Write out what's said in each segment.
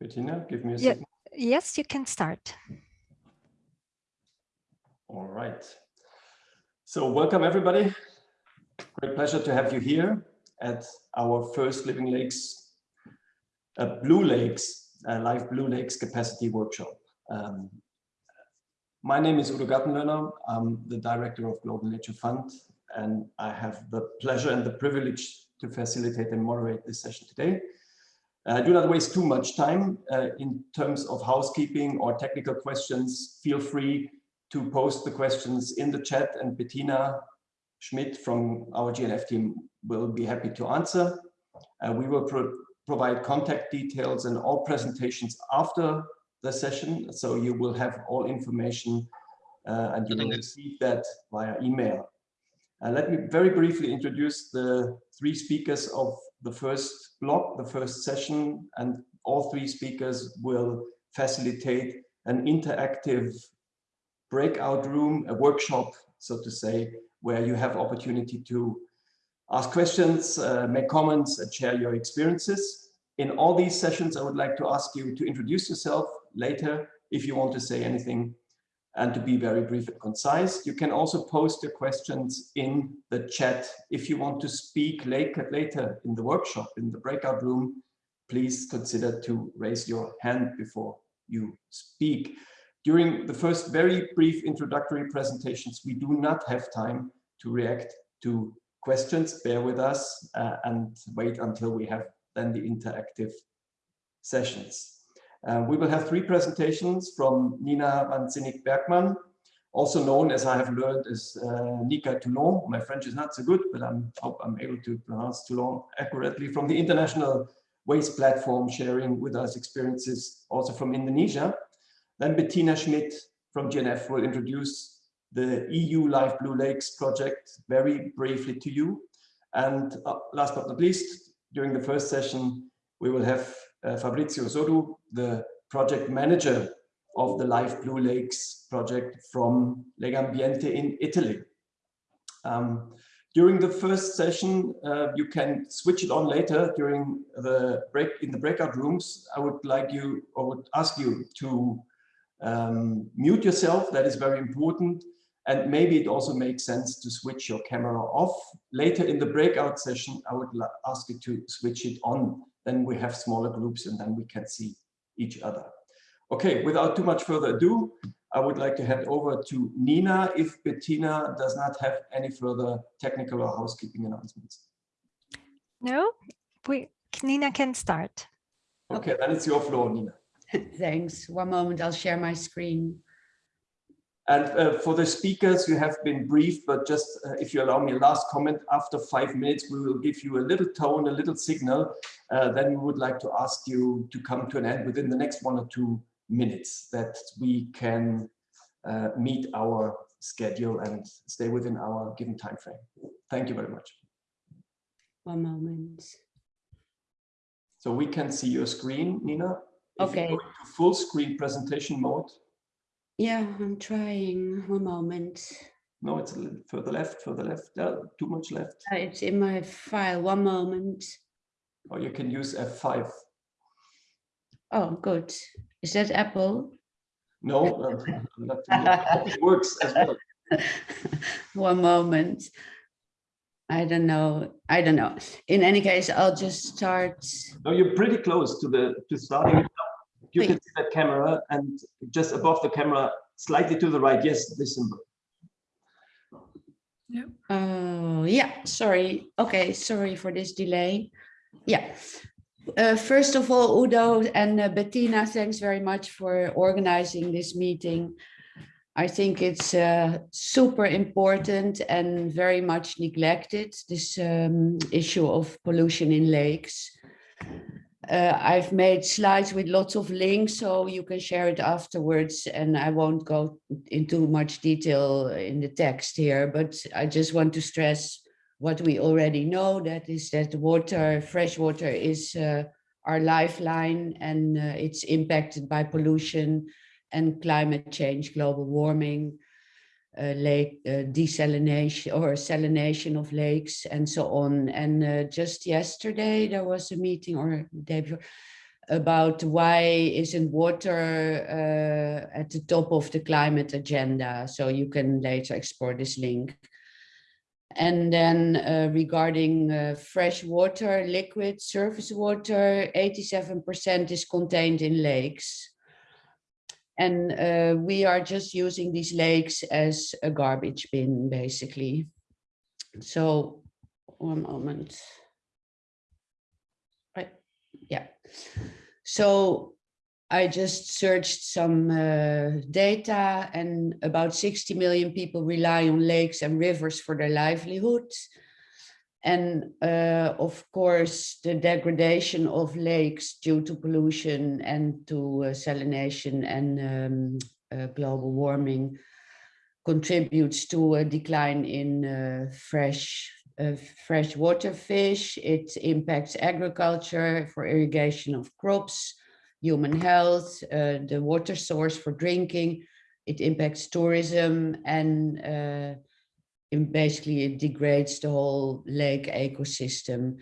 Bettina, give me a Yeah. second. Yes, you can start. All right. So welcome everybody. Great pleasure to have you here at our first Living Lakes, uh, Blue Lakes, uh, Life Blue Lakes Capacity Workshop. Um, my name is Udo Gattenlöhner. I'm the director of Global Nature Fund, and I have the pleasure and the privilege to facilitate and moderate this session today. Uh, do not waste too much time uh, in terms of housekeeping or technical questions. Feel free to post the questions in the chat and Bettina Schmidt from our GNF team will be happy to answer. Uh, we will pro provide contact details and all presentations after the session. So you will have all information uh, and you will receive that via email. Uh, let me very briefly introduce the three speakers of the first block, the first session, and all three speakers will facilitate an interactive breakout room, a workshop, so to say, where you have opportunity to ask questions, uh, make comments, and share your experiences. In all these sessions, I would like to ask you to introduce yourself later if you want to say anything and to be very brief and concise. You can also post your questions in the chat. If you want to speak later, later in the workshop, in the breakout room, please consider to raise your hand before you speak. During the first very brief introductory presentations, we do not have time to react to questions. Bear with us uh, and wait until we have then the interactive sessions. Uh, we will have three presentations from Nina van Zinnik Bergman, also known as I have learned as uh, Nika Toulon. My French is not so good, but I hope I'm able to pronounce Toulon accurately from the International Waste Platform, sharing with us experiences also from Indonesia. Then Bettina Schmidt from GNF will introduce the EU Life Blue Lakes project very briefly to you. And uh, last but not least, during the first session, we will have uh, Fabrizio Sodu, the project manager of the Life Blue Lakes project from Legambiente in Italy. Um, during the first session, uh, you can switch it on later during the break in the breakout rooms. I would like you or would ask you to um, mute yourself. That is very important. And maybe it also makes sense to switch your camera off. Later in the breakout session, I would ask you to switch it on. Then we have smaller groups and then we can see each other. Okay, without too much further ado, I would like to hand over to Nina if Bettina does not have any further technical or housekeeping announcements. No, we, Nina can start. Okay, then it's your floor, Nina. Thanks. One moment, I'll share my screen. And uh, for the speakers, you have been brief, but just uh, if you allow me a last comment, after five minutes, we will give you a little tone, a little signal. Uh, then we would like to ask you to come to an end within the next one or two minutes that we can uh, meet our schedule and stay within our given time frame. Thank you very much. One moment. So we can see your screen, Nina. If Okay. full screen presentation mode. Yeah, I'm trying. One moment. No, it's a little further left, further left. Yeah, too much left. Uh, It's in my file. One moment. Or you can use F5. Oh, good. Is that Apple? No, uh, not, it works as well. One moment. I don't know. I don't know. In any case, I'll just start. No, you're pretty close to the to starting. You can see that camera and just above the camera, slightly to the right. Yes, this symbol. Oh, yeah, sorry. Okay, sorry for this delay. Yeah. Uh, first of all, Udo and uh, Bettina, thanks very much for organizing this meeting. I think it's uh, super important and very much neglected, this um, issue of pollution in lakes. Uh, I've made slides with lots of links, so you can share it afterwards, and I won't go into much detail in the text here, but I just want to stress what we already know, that is that water, fresh water is uh, our lifeline and uh, it's impacted by pollution and climate change, global warming, uh, lake uh, desalination or salination of lakes and so on. And uh, just yesterday there was a meeting or day before, about why isn't water uh, at the top of the climate agenda. So you can later explore this link. And then uh, regarding uh, fresh water, liquid surface water, 87% is contained in lakes. And uh, we are just using these lakes as a garbage bin, basically. So one moment. Right, yeah. So I just searched some uh, data and about 60 million people rely on lakes and rivers for their livelihood. And uh, of course, the degradation of lakes due to pollution and to uh, salination and um, uh, global warming contributes to a decline in uh, fresh uh, freshwater fish. It impacts agriculture for irrigation of crops, human health, uh, the water source for drinking. It impacts tourism and uh, basically it degrades the whole lake ecosystem.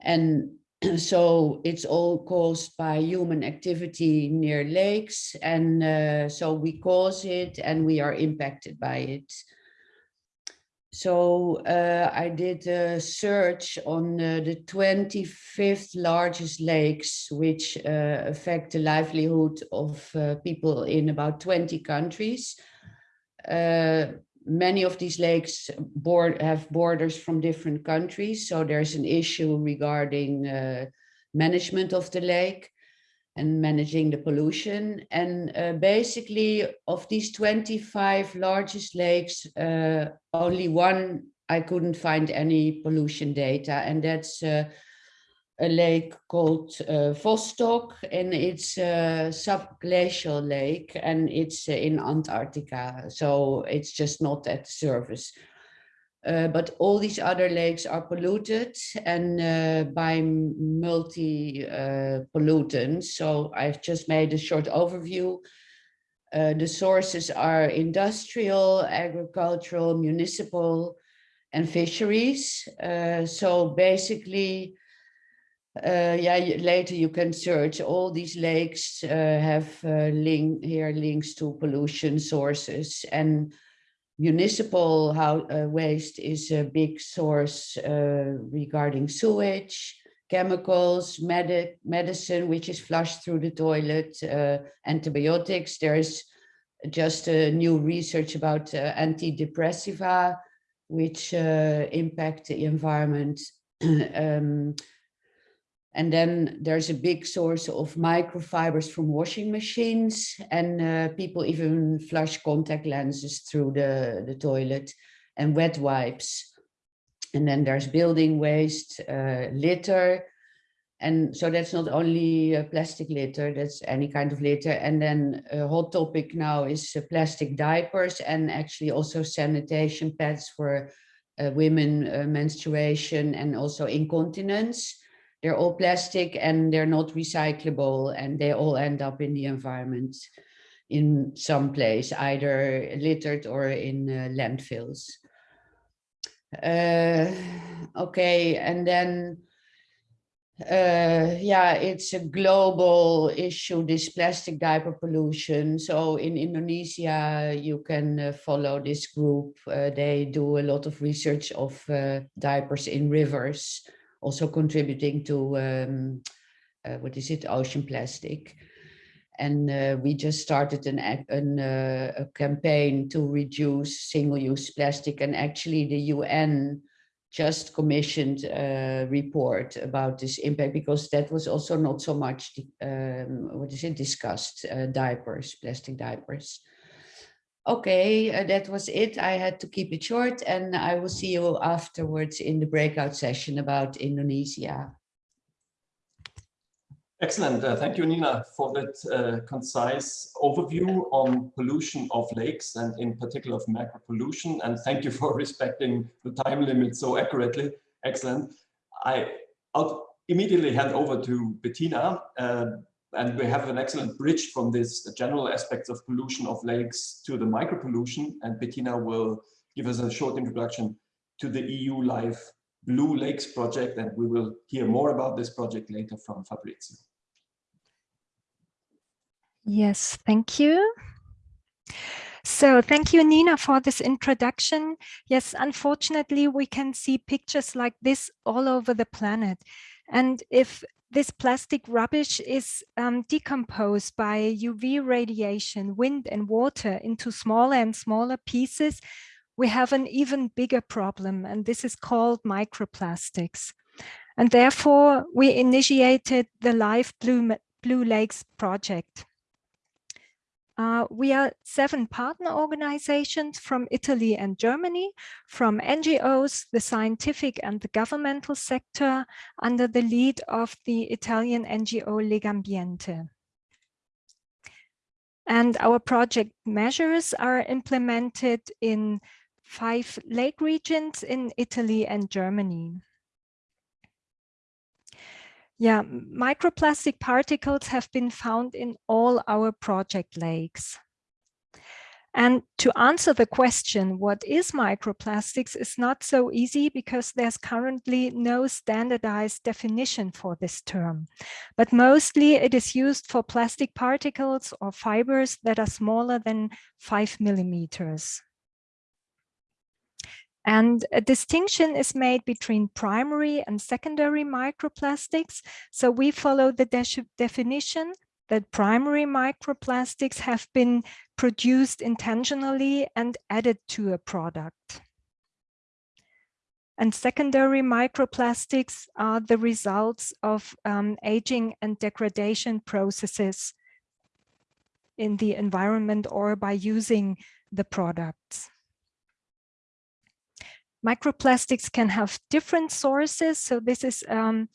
And so it's all caused by human activity near lakes. And uh, so we cause it and we are impacted by it. So uh, I did a search on uh, the 25th largest lakes, which uh, affect the livelihood of uh, people in about 20 countries. Uh, many of these lakes board, have borders from different countries, so there's an issue regarding uh, management of the lake and managing the pollution. And uh, basically of these 25 largest lakes, uh, only one I couldn't find any pollution data and that's uh, a lake called uh, Vostok and it's a subglacial lake and it's uh, in Antarctica. So it's just not at the surface. Uh, but all these other lakes are polluted and uh, by multi uh, pollutants. So I've just made a short overview. Uh, the sources are industrial, agricultural, municipal, and fisheries. Uh, so basically, yeah, later you can search all these lakes have link here links to pollution sources and municipal how, uh, waste is a big source uh, regarding sewage, chemicals, medic, medicine, which is flushed through the toilet, uh, antibiotics. There's just a new research about uh, antidepressiva, which uh, impact the environment. um, and then there's a big source of microfibers from washing machines and uh, people even flush contact lenses through the, the toilet and wet wipes. And then there's building waste, uh, litter. And so that's not only uh, plastic litter, that's any kind of litter. And then a hot topic now is uh, plastic diapers and actually also sanitation pads for uh, women uh, menstruation and also incontinence they're all plastic and they're not recyclable and they all end up in the environment in some place, either littered or in uh, landfills. Uh, okay, and then, uh, yeah, it's a global issue, this plastic diaper pollution. So in Indonesia, you can uh, follow this group. Uh, they do a lot of research of uh, diapers in rivers also contributing to um, uh, what is it, ocean plastic. And uh, we just started an, an uh, a campaign to reduce single-use plastic. And actually the UN just commissioned a report about this impact because that was also not so much, um, what is it, discussed, uh, diapers, plastic diapers. Okay, uh, that was it. I had to keep it short and I will see you afterwards in the breakout session about Indonesia. Excellent. Uh, thank you, Nina, for that uh, concise overview on pollution of lakes and in particular of macro pollution. And thank you for respecting the time limit so accurately. Excellent. I, will immediately hand over to Bettina uh, and we have an excellent bridge from this general aspects of pollution of lakes to the micro pollution. And Bettina will give us a short introduction to the EU Life Blue Lakes project. And we will hear more about this project later from Fabrizio. Yes, thank you. So thank you, Nina, for this introduction. Yes, unfortunately, we can see pictures like this all over the planet. And if this plastic rubbish is um, decomposed by UV radiation, wind and water into smaller and smaller pieces, we have an even bigger problem, and this is called microplastics. And therefore, we initiated the Life Blue, Blue Lakes project. Uh, we are seven partner organizations from Italy and Germany, from NGOs, the scientific and the governmental sector, under the lead of the Italian NGO Legambiente. And our project measures are implemented in five lake regions in Italy and Germany. Yeah, microplastic particles have been found in all our project lakes. And to answer the question, what is microplastics is not so easy because there's currently no standardized definition for this term. But mostly it is used for plastic particles or fibers that are smaller than five millimeters. And a distinction is made between primary and secondary microplastics. So we follow the de definition that primary microplastics have been produced intentionally and added to a product. And secondary microplastics are the results of um, aging and degradation processes in the environment or by using the products. Microplastics can have different sources. So this is um,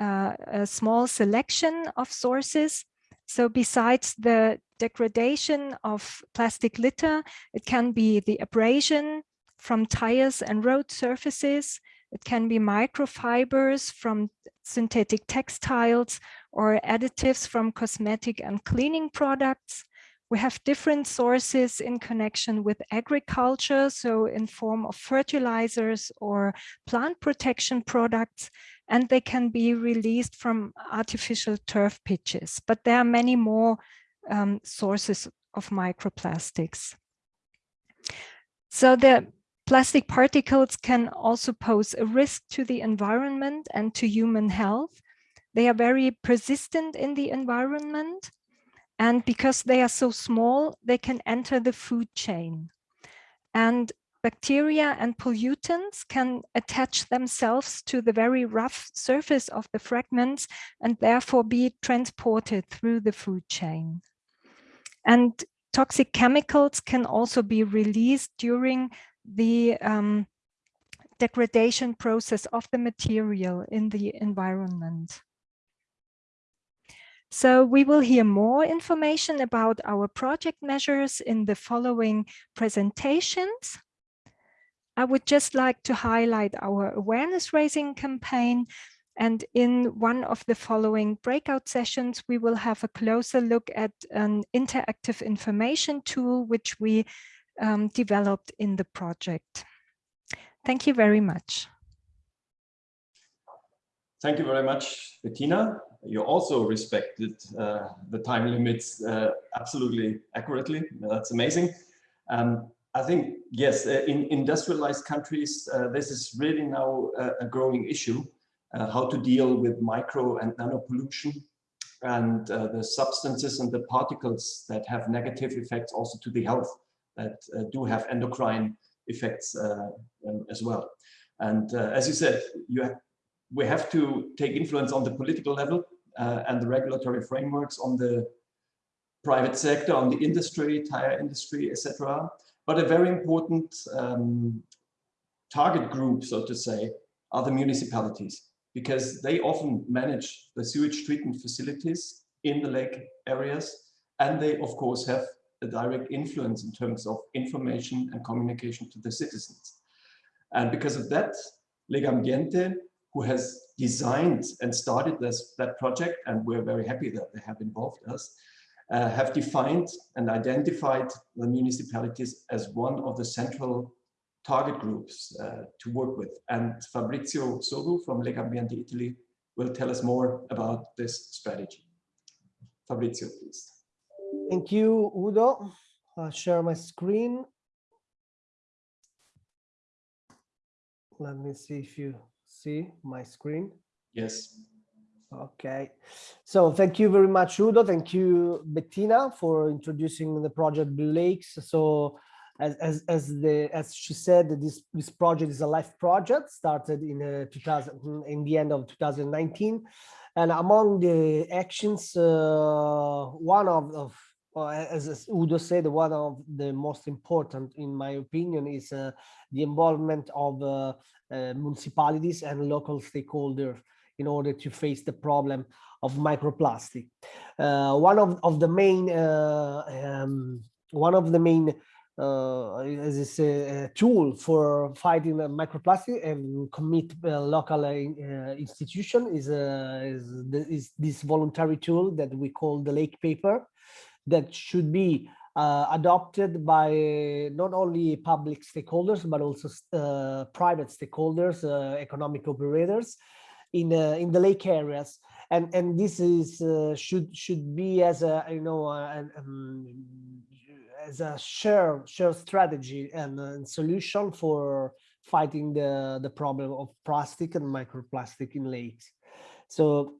uh, a small selection of sources. So besides the degradation of plastic litter, it can be the abrasion from tires and road surfaces. It can be microfibers from synthetic textiles or additives from cosmetic and cleaning products. We have different sources in connection with agriculture, so in form of fertilizers or plant protection products, and they can be released from artificial turf pitches. But there are many more um, sources of microplastics. So the plastic particles can also pose a risk to the environment and to human health. They are very persistent in the environment and because they are so small, they can enter the food chain. And bacteria and pollutants can attach themselves to the very rough surface of the fragments and therefore be transported through the food chain. And toxic chemicals can also be released during the um, degradation process of the material in the environment. So we will hear more information about our project measures in the following presentations. I would just like to highlight our awareness raising campaign. And in one of the following breakout sessions, we will have a closer look at an interactive information tool, which we um, developed in the project. Thank you very much. Thank you very much, Bettina you also respected uh, the time limits uh, absolutely accurately. That's amazing. Um, I think, yes, uh, in industrialized countries, uh, this is really now a, a growing issue, uh, how to deal with micro and nano pollution and uh, the substances and the particles that have negative effects also to the health that do have endocrine effects um, as well. And as you said, you have, we have to take influence on the political level uh, and the regulatory frameworks on the private sector, on the industry, tire industry, etc. But a very important um, target group, so to say, are the municipalities because they often manage the sewage treatment facilities in the lake areas and they of course have a direct influence in terms of information and communication to the citizens. And because of that, Legambiente who has designed and started this that project, and we're very happy that they have involved us, uh, have defined and identified the municipalities as one of the central target groups uh, to work with. And Fabrizio Sogu from Legambiente Italy will tell us more about this strategy. Fabrizio, please. Thank you, Udo. I'll share my screen. Let me see if you see my screen. Yes. Okay, so thank you very much, Udo. Thank you, Bettina, for introducing the project Blue Lakes. So as, as, as the as she said, this this project is a life project started in uh, 2000 in the end of 2019, and among the actions, uh, one of, of uh, as, as Udo said, one of the most important, in my opinion, is uh, the involvement of uh, municipalities and local stakeholders in order to face the problem of microplastic. Uh, one of, of the main uh, um, one of the main uh, is a, a tool for fighting microplastic and commit uh, local uh, institution is, uh, is, the, is this voluntary tool that we call the lake paper that should be uh, adopted by not only public stakeholders but also uh, private stakeholders, uh, economic operators in uh, in the lake areas, and and this is uh, should should be as a you know um, as a share share strategy and, and solution for fighting the the problem of plastic and microplastic in lakes. So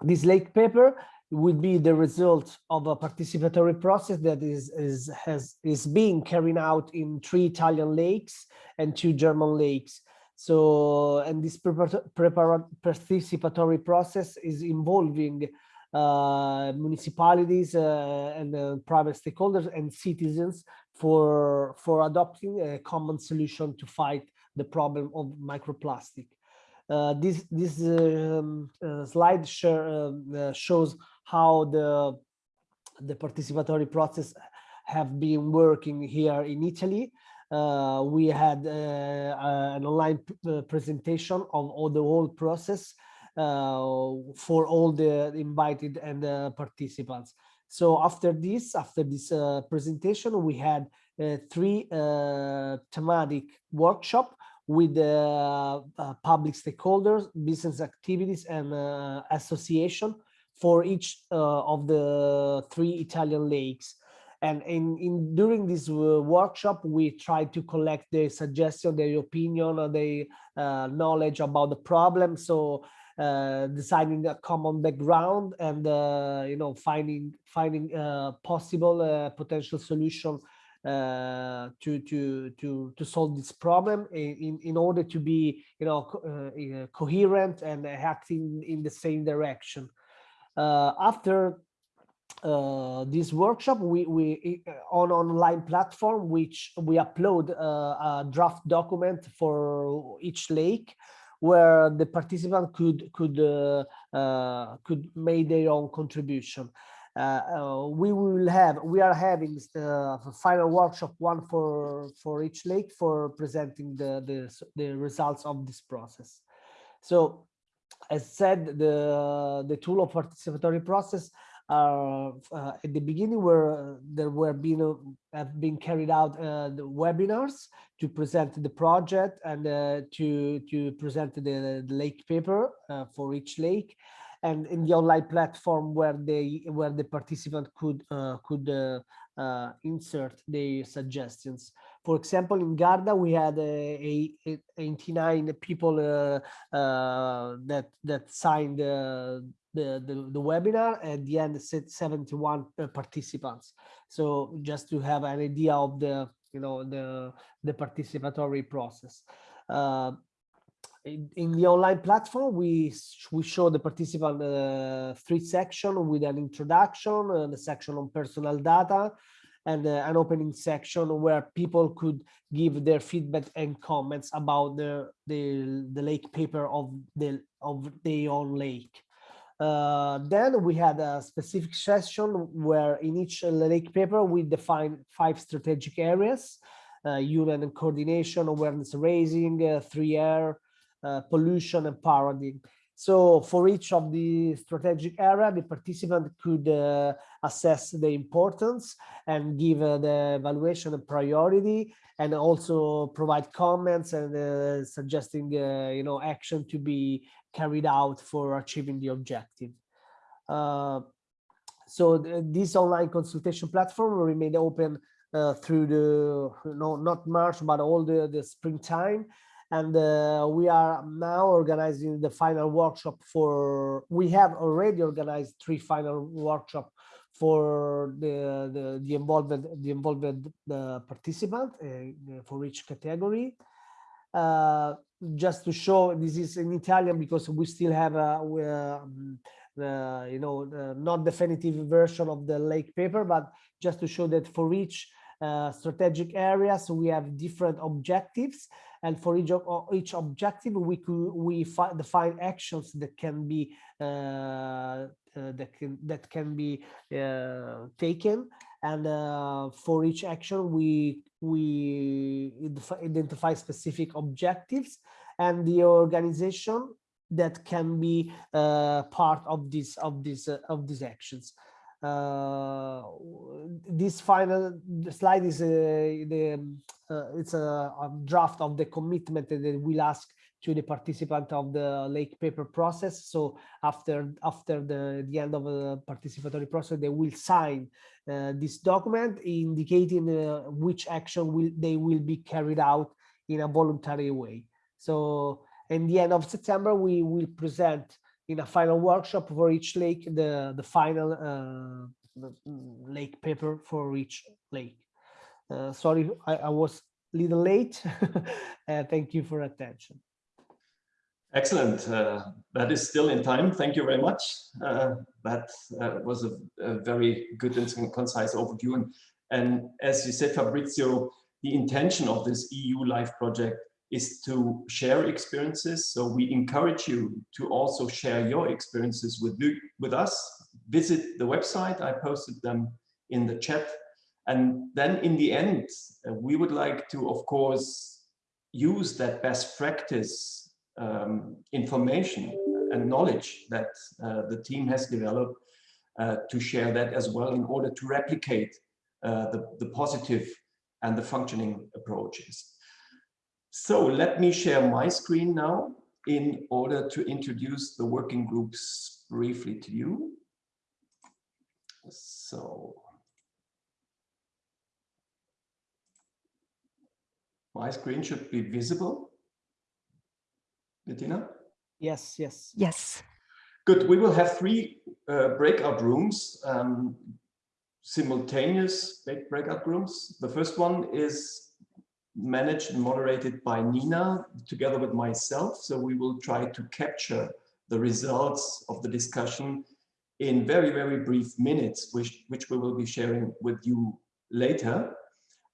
this lake paper would be the result of a participatory process that is is has is being carried out in three Italian lakes and two German lakes. So, and this participatory process is involving uh, municipalities uh, and uh, private stakeholders and citizens for for adopting a common solution to fight the problem of microplastic. Uh, this this um, uh, slide share, uh, shows how the the participatory process have been working here in Italy. Uh, we had uh, uh, an online presentation of all the whole process for all the invited and participants. So after this, after this presentation, we had three thematic workshop with uh, uh, public stakeholders, business activities, and uh, association for each of the three Italian lakes. And in, in during this workshop, we tried to collect their suggestion, their opinion, or their knowledge about the problem. So uh, designing a common background and uh, you know finding finding uh, possible potential solution uh, to to to to solve this problem in in order to be you know co uh, coherent and acting in the same direction. Uh, after uh, this workshop, we we on online platform which we upload a draft document for each lake where the participant could could could make their own contribution. Uh, uh, we will have we are having the final workshop one for for each lake for presenting the the, the results of this process so as said the the tool of participatory process uh, uh, at the beginning where there were been uh, have been carried out uh, the webinars to present the project and to to present the, the lake paper for each lake and in the online platform where they where the participant could uh, could uh, uh, insert their suggestions. For example, in Garda, we had a, a 89 people uh, uh, that that signed the, the, the webinar. At the end, 71 uh, participants. So just to have an idea of the you know the the participatory process in, in the online platform, we we show the participant uh, three section with an introduction, uh, the section on personal data, and uh, an opening section where people could give their feedback and comments about the the, the lake paper of the of their own lake. Uh, then we had a specific session where in each lake paper we define five strategic areas, uh, union and coordination, awareness raising, uh, three air, uh, pollution and paradigm. So for each of the strategic area, the participant could uh, assess the importance and give uh, the evaluation and priority and also provide comments and uh, suggesting, uh, you know, action to be carried out for achieving the objective. Uh, So th- this online consultation platform will remain open uh, through the no not March but all the the springtime, and uh, we are now organizing the final workshop for. We have already organized three final workshop for the the, the involved the involved uh, participant uh, for each category. Uh, just to show this is in Italian because we still have a we, um, uh, you know uh, not definitive version of the lake paper, but just to show that for each uh, strategic areas we have different objectives, and for each of each objective we could we fi define actions that can be uh, uh, that can that can be uh, taken. And uh, for each action we we identify specific objectives and the organization that can be uh, part of this of this uh, of these actions uh, this final slide is a, the it's a, a draft of the commitment that we'll ask to the participant of the lake paper process. So after after the, the end of the participatory process, they will sign uh, this document indicating uh, which action will they will be carried out in a voluntary way. So in the end of September, we will present in a final workshop for each lake the the final uh, lake paper for each lake. Uh, sorry, I, I was a little late. uh, thank you for attention. Excellent. Uh, that is still in time. Thank you very much. Uh, that uh, was a, a, very good and concise overview. And, and, as you said, Fabrizio, the intention of this EU Life project is to share experiences. So we encourage you to also share your experiences with, with us. Visit the website. I posted them in the chat. And then in the end, uh, we would like to, of course, use that best practice um, information and knowledge that uh, the team has developed uh, to share that as well in order to replicate uh, the, the positive and the functioning approaches. So let me share my screen now in order to introduce the working groups briefly to you. So my screen should be visible. Bettina? Yes, yes. Yes. Good. We will have three uh, breakout rooms, um, simultaneous breakout rooms. The first one is managed and moderated by Nina together with myself. So we will try to capture the results of the discussion in very, very brief minutes, which, which we will be sharing with you later.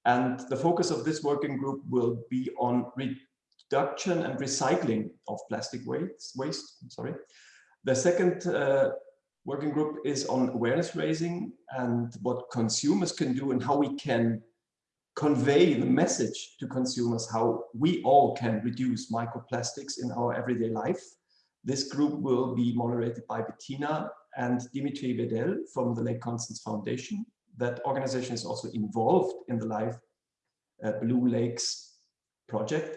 And the focus of this working group will be on reduction and recycling of plastic waste. waste sorry. The second uh, working group is on awareness raising and what consumers can do and how we can convey the message to consumers how we all can reduce microplastics in our everyday life. This group will be moderated by Bettina and Dimitri Vedel from the Lake Constance Foundation. That organization is also involved in the Life uh, Blue Lakes project.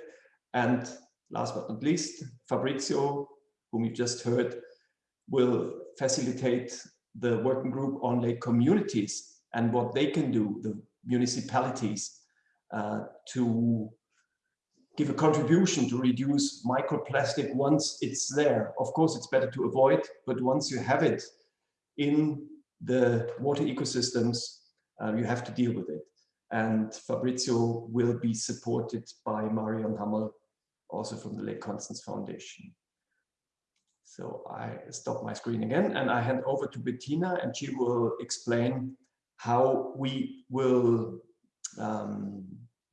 And last but not least, Fabrizio, whom you just heard, will facilitate the working group on lake communities and what they can do, the municipalities, uh, to give a contribution to reduce microplastic once it's there. Of course, it's better to avoid, but once you have it in the water ecosystems, uh, you have to deal with it. And Fabrizio will be supported by Marion Hammerl also from the Lake Constance Foundation. So I stop my screen again and I hand over to Bettina and she will explain how we will um,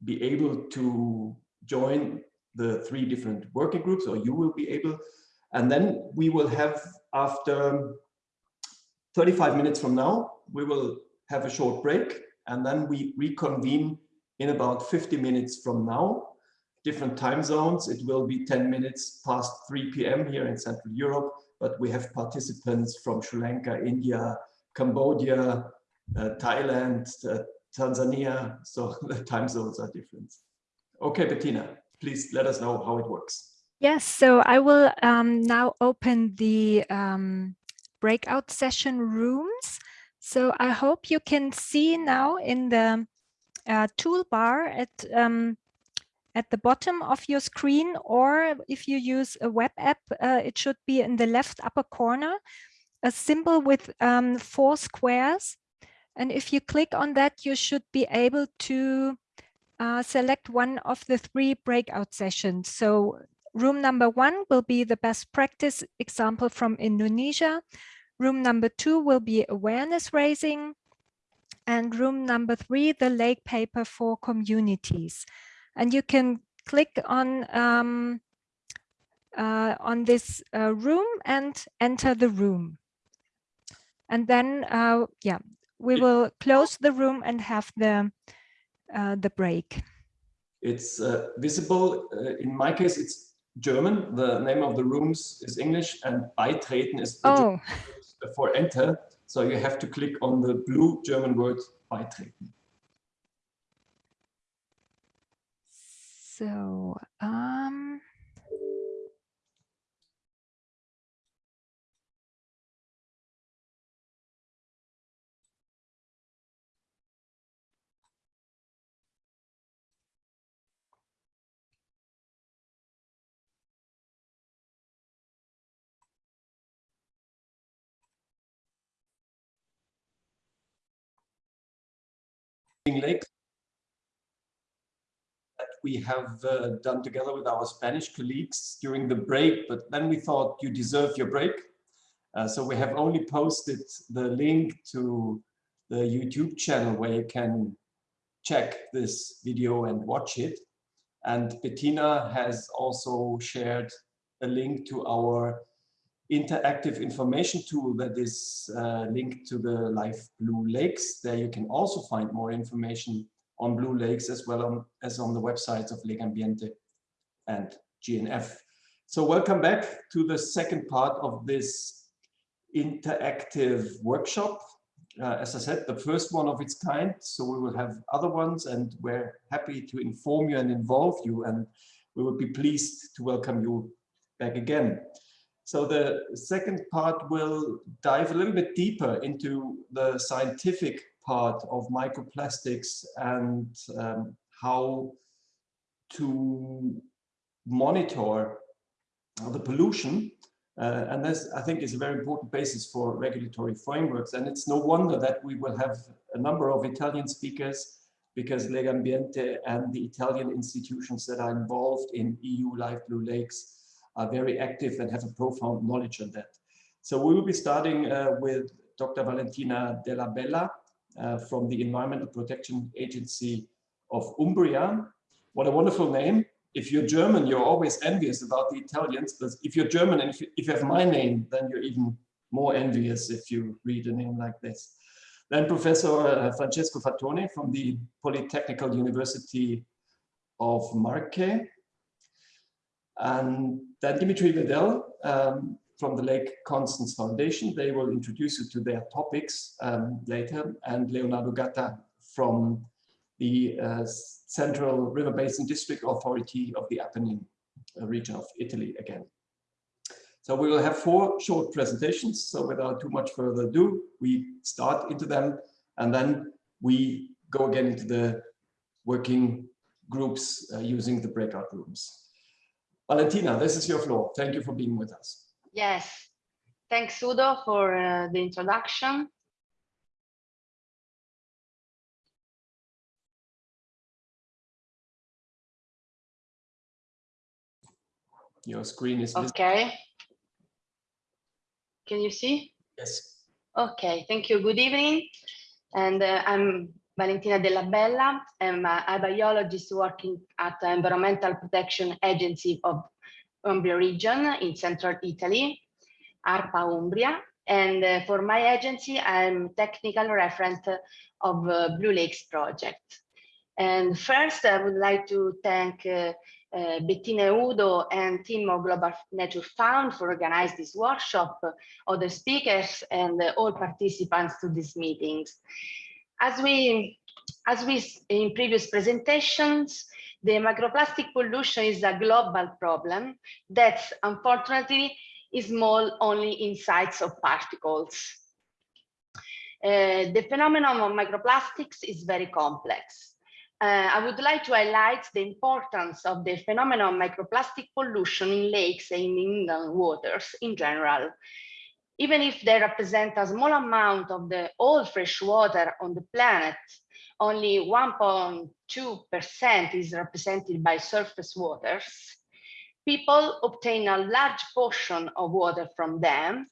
be able to join the three different working groups or you will be able and then we will have after 35 minutes from now we will have a short break and then we reconvene in about 50 minutes from now different time zones. It will be 10 minutes past 3 p.m. here in Central Europe, but we have participants from Sri Lanka, India, Cambodia, Thailand, uh, Tanzania, so the time zones are different. Okay, Bettina, please let us know how it works. Yes, so I will um, now open the um, breakout session rooms. So I hope you can see now in the uh, toolbar at um, at the bottom of your screen, or if you use a web app, uh, it should be in the left upper corner, a symbol with um, four squares. And if you click on that, you should be able to uh, select one of the three breakout sessions. So room number one will be the best practice example from Indonesia. Room number two will be awareness raising. And room number three, the lake paper for communities. And you can click on um, uh, on this uh, room and enter the room. And then, uh, yeah, we will close the room and have the uh, the break. It's uh, visible. Uh, in my case, it's German. The name of the rooms is English, and beitreten is the Oh, for enter. So you have to click on the blue German word beitreten. so um, Lake that we have uh, done together with our Spanish colleagues during the break, but then we thought you deserve your break. Uh, so we have only posted the link to the YouTube channel where you can check this video and watch it. And Bettina has also shared a link to our interactive information tool that is uh, linked to the Life Blue Lakes. There you can also find more information on Blue Lakes as well on, as on the websites of Legambiente and GNF. So welcome back to the second part of this interactive workshop. Uh, as I said, the first one of its kind. So we will have other ones and we're happy to inform you and involve you and we would be pleased to welcome you back again. So the second part will dive a little bit deeper into the scientific part of microplastics and um, how to monitor the pollution. Uh, and this, I think, is a very important basis for regulatory frameworks. And it's no wonder that we will have a number of Italian speakers because Legambiente and the Italian institutions that are involved in EU Life Blue Lakes are very active and have a profound knowledge on that. So we will be starting uh, with Dr. Valentina Della Bella uh, from the Environmental Protection Agency of Umbria. What a wonderful name. If you're German, you're always envious about the Italians, but if you're German and if you, if you have my name, then you're even more envious if you read a name like this. Then Professor uh, Francesco Fatone from the Polytechnical University of Marche and then Dimitri Vedel um, from the Lake Constance Foundation. They will introduce you to their topics um, later. And Leonardo Gatta from the uh, Central River Basin District Authority of the Apennine uh, region of Italy again. So we will have four short presentations. So without too much further ado, we start into them and then we go again into the working groups uh, using the breakout rooms. Valentina, this is your floor. Thank you for being with us. Yes, thanks Udo for uh, the introduction. Your screen is visible. Okay. Can you see? Yes. Okay, thank you. Good evening. And uh, I'm Valentina Della Bella. I'm a, a biologist working at the Environmental Protection Agency of Umbria region in central Italy, ARPA Umbria. And uh, for my agency, I'm technical referent of uh, Blue Lakes project. And first, I would like to thank uh, uh, Bettina Udo and team of Global Nature Fund for organizing this workshop, other speakers and all participants to these meetings. As we, as we in previous presentations, the microplastic pollution is a global problem that unfortunately is small only in size of particles. Uh, the phenomenon of microplastics is very complex. Uh, I would like to highlight the importance of the phenomenon of microplastic pollution in lakes and in inland waters in general. Even if they represent a small amount of the all fresh water on the planet, only 1.2% is represented by surface waters. People obtain a large portion of water from them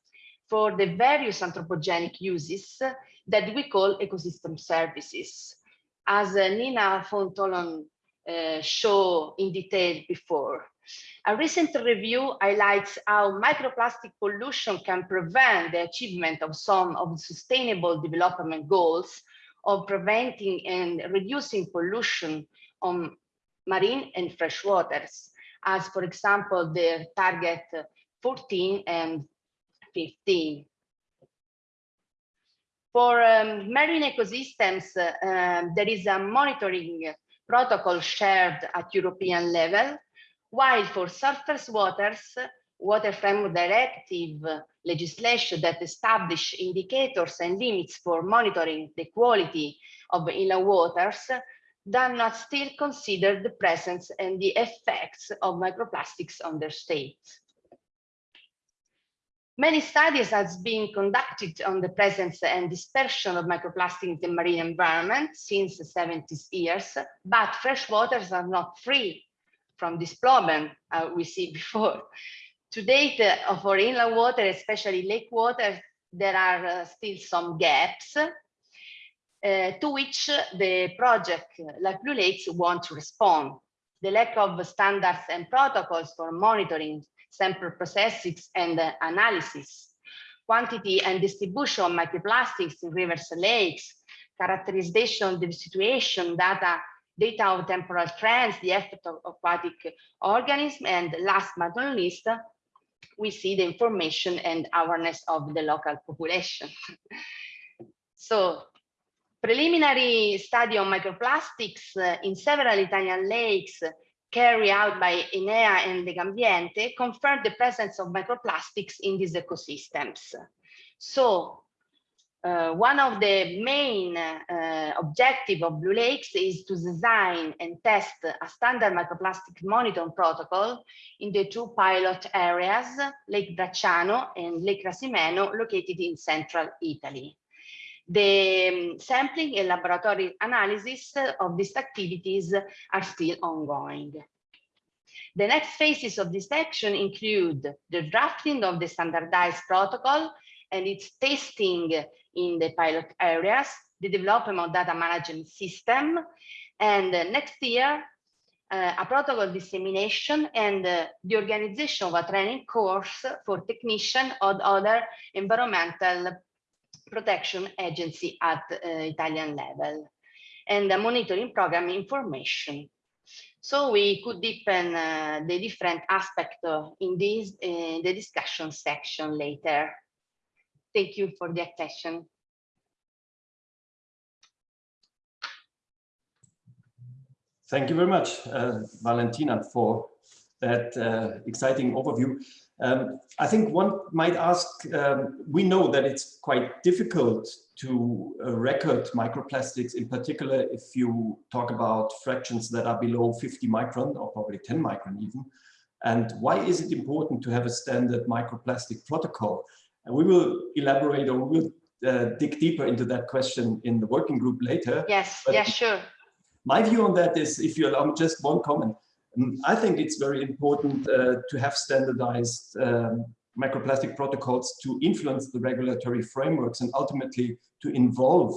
for the various anthropogenic uses that we call ecosystem services as Nina Fontolon uh, showed in detail before. A recent review highlights how microplastic pollution can prevent the achievement of some of the sustainable development goals of preventing and reducing pollution on marine and fresh waters, as for example, the target 14 and 15. For um, marine ecosystems, uh, there is a monitoring protocol shared at European level, while for surface waters, Water Framework Directive legislation that establish indicators and limits for monitoring the quality of inland waters does not still consider the presence and the effects of microplastics on their state. Many studies have been conducted on the presence and dispersion of microplastics in the marine environment since the 70s years, but fresh waters are not free from this problem uh, we see before. To date, uh, for inland water, especially lake water, there are uh, still some gaps uh, to which the project like Blue Lakes want to respond. The lack of standards and protocols for monitoring sample processes and uh, analysis, quantity and distribution of microplastics in rivers and lakes, characterization of the situation, data, data of temporal trends, the effect of aquatic organisms, and last but not least, we see the information and awareness of the local population. so preliminary study on microplastics uh, in several Italian lakes carried out by Enea and Legambiente confirmed the presence of microplastics in these ecosystems. So uh, one of the main uh, objective of Blue Lakes is to design and test a standard microplastic monitoring protocol in the two pilot areas, Lake Bracciano and Lake Trasimeno, located in central Italy. The um, sampling and laboratory analysis of these activities are still ongoing. The next phases of this action include the drafting of the standardized protocol and its testing in the pilot areas, the development of data management system, and uh, next year, uh, a protocol dissemination and uh, the organization of a training course for technicians or other environmental protection agency at uh, Italian level and the monitoring program information. So we could deepen uh, the different aspects in this uh, the discussion section later. Thank you for the attention. Thank you very much, uh, Valentina, for that uh, exciting overview. Um, I think one might ask, um, we know that it's quite difficult to uh, record microplastics, in particular if you talk about fractions that are below 50 micron or probably 10 micron even. And why is it important to have a standard microplastic protocol? And we will elaborate or we will uh, dig deeper into that question in the working group later. Yes, but yeah, sure. My view on that is, if you allow me just one comment, Mm, I think it's very important uh, to have standardized um, microplastic protocols to influence the regulatory frameworks and ultimately to involve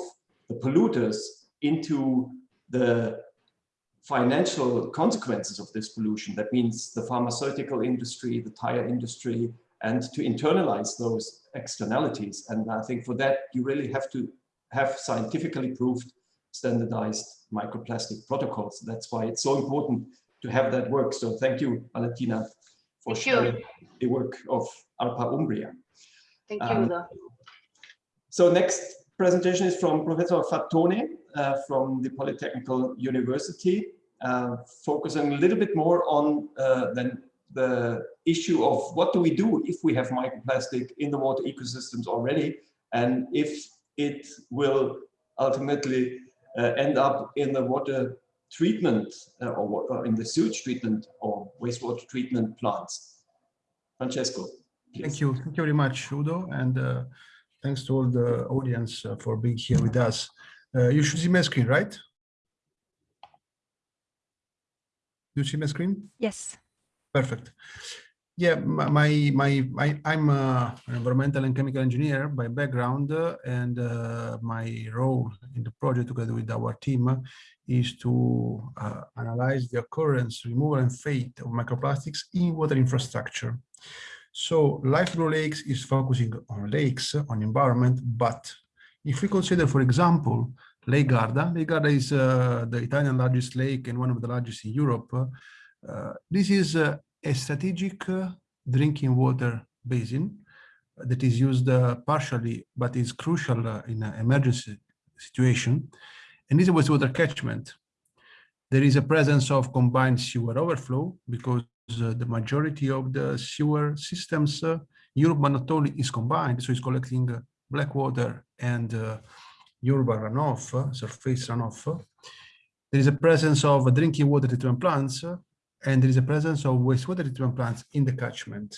the polluters into the financial consequences of this pollution. That means the pharmaceutical industry, the tire industry, and to internalize those externalities. And I think for that, you really have to have scientifically proved standardized microplastic protocols. That's why it's so important to have that work. So thank you, Valentina, for Thank sharing you. the work of ARPA Umbria. Thank you, Um, Udo. So next presentation is from Professor Fatone uh, from the Polytechnical University, uh, focusing a little bit more on uh, than the issue of what do we do if we have microplastic in the water ecosystems already, and if it will ultimately uh, end up in the water treatment uh, or, or, in the sewage treatment or wastewater treatment plants. Francesco. Please. Thank you. Thank you very much, Udo. And uh, thanks to all the audience uh, for being here with us. Uh, you should see my screen, right? You see my screen? Yes. Perfect. Yeah, my my my I'm a, an environmental and chemical engineer by background, uh, and uh, my role in the project together with our team is to uh, analyze the occurrence, removal, and fate of microplastics in water infrastructure. So Life Blue Lakes is focusing on lakes, on environment, but if we consider, for example, Lake Garda, Lake Garda is uh, the Italian largest lake and one of the largest in Europe. Uh, this is uh, a strategic uh, drinking water basin that is used uh, partially, but is crucial uh, in an emergency situation. And this is a wastewater catchment. There is a presence of combined sewer overflow because the majority of the sewer systems uh, Europe, but not only is combined, so it's collecting uh, black water and uh, urban runoff, surface runoff. There is a presence of drinking water treatment plants and there is a presence of wastewater treatment plants in the catchment.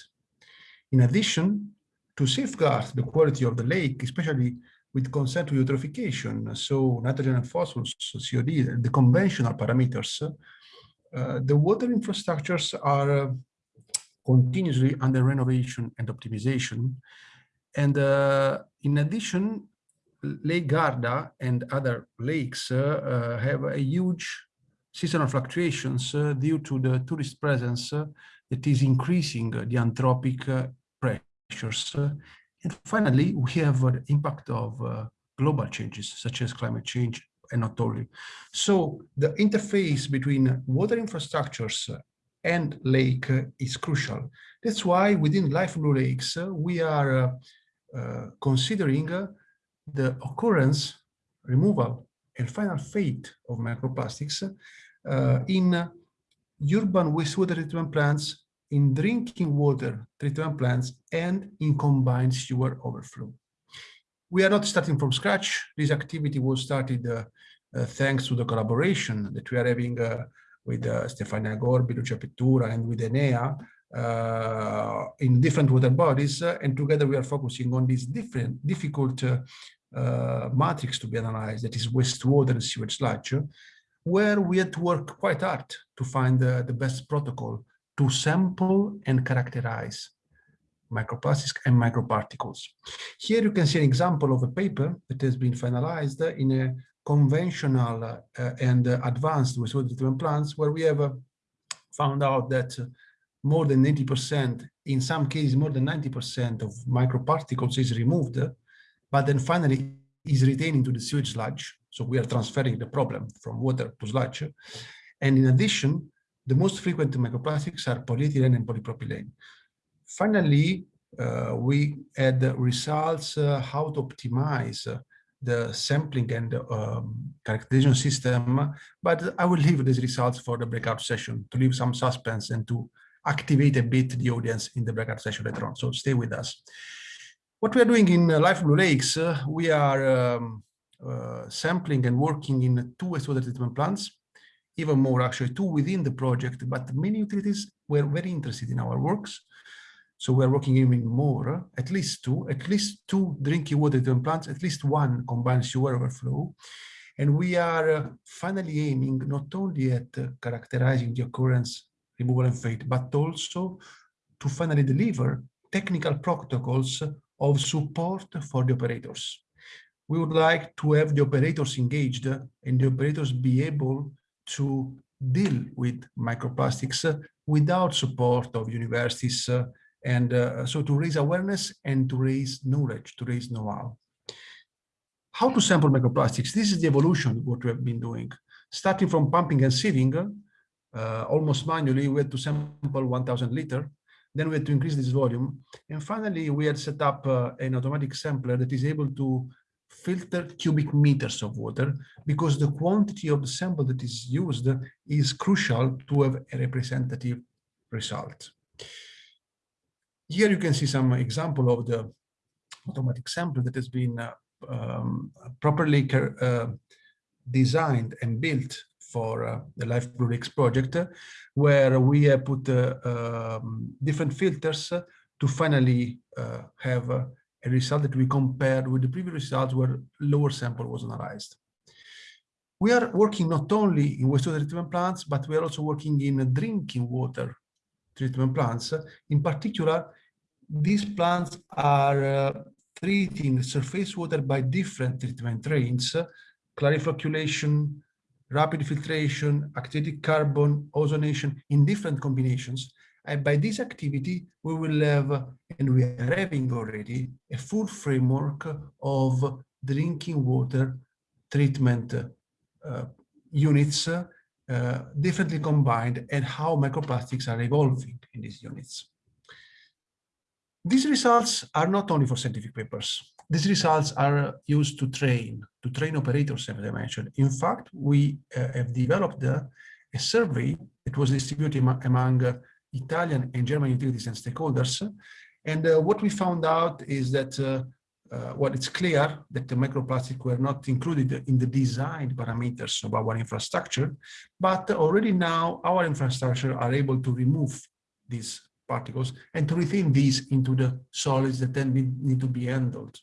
In addition, to safeguard the quality of the lake, especially with consent to eutrophication, so nitrogen and phosphorus, COD, the conventional parameters, uh, the water infrastructures are uh, continuously under renovation and optimization. And uh, in addition, Lake Garda and other lakes uh, uh, have a huge seasonal fluctuations uh, due to the tourist presence uh, that is increasing uh, the anthropic uh, pressures. Uh, and finally, we have uh, the impact of global changes such as climate change and not only. So the interface between water infrastructures and lake is crucial. That's why within Life Blue Lakes, we are uh, considering the occurrence, removal, and final fate of microplastics in urban wastewater treatment plants, in drinking water treatment plants, and in combined sewer overflow. We are not starting from scratch. This activity was started uh, uh, thanks to the collaboration that we are having uh, with uh, Stefania Gorbi, Lucia Pittura, and with Enea uh, in different water bodies. and together we are focusing on these different difficult uh, matrix to be analyzed, that is wastewater and sewage sludge, where we had to work quite hard to find the, the best protocol to sample and characterize microplastics and microparticles. Here you can see an example of a paper that has been finalized in a conventional uh, and advanced wastewater treatment plants where we have uh, found out that more than 80%, in some cases more than 90% of microparticles is removed but then finally is retaining to the sewage sludge. So we are transferring the problem from water to sludge. And in addition, the most frequent microplastics are polyethylene and polypropylene. Finally, uh, we had results uh, how to optimize uh, the sampling and um, characterization system, but I will leave these results for the breakout session to leave some suspense and to activate a bit the audience in the breakout session later on. So stay with us. What we are doing in uh, Life Blue Lakes, uh, we are um, uh, sampling and working in two wastewater treatment plants, even more actually two within the project, but many utilities were very interested in our works. So we're working even more, at least two, at least two drinking water treatment plants, at least one combined sewer overflow. And we are finally aiming not only at characterizing the occurrence, removal and fate, but also to finally deliver technical protocols of support for the operators. We would like to have the operators engaged and the operators be able to deal with microplastics without support of universities uh, and uh, so to raise awareness and to raise knowledge, to raise know-how. How to sample microplastics? This is the evolution what we have been doing. Starting from pumping and sieving, uh, almost manually, we had to sample 1000 liter then we had to increase this volume. And finally, we had set up uh, an automatic sampler that is able to filter cubic meters of water because the quantity of the sample that is used is crucial to have a representative result. Here you can see some example of the automatic sampler that has been uh, um, properly uh, designed and built for uh, the Life Blue project, where we have put uh, um, different filters to finally uh, have a result that we compared with the previous results where lower sample was analyzed. We are working not only in wastewater treatment plants, but we are also working in drinking water treatment plants. In particular, these plants are uh, treating surface water by different treatment trains, clariflocculation, rapid filtration, activated carbon, ozonation in different combinations. And by this activity, we will have, and we are having already, a full framework of drinking water treatment uh, units uh, differently combined and how microplastics are evolving in these units. These results are not only for scientific papers. These results are used to train, to train operators, as I mentioned. In fact, we uh, have developed uh, a survey that was distributed among uh, Italian and German utilities and stakeholders. And uh, what we found out is that, uh, uh, well, it's clear that the microplastic were not included in the design parameters of our infrastructure, but already now our infrastructure are able to remove these particles and to retain these into the solids that then need to be handled.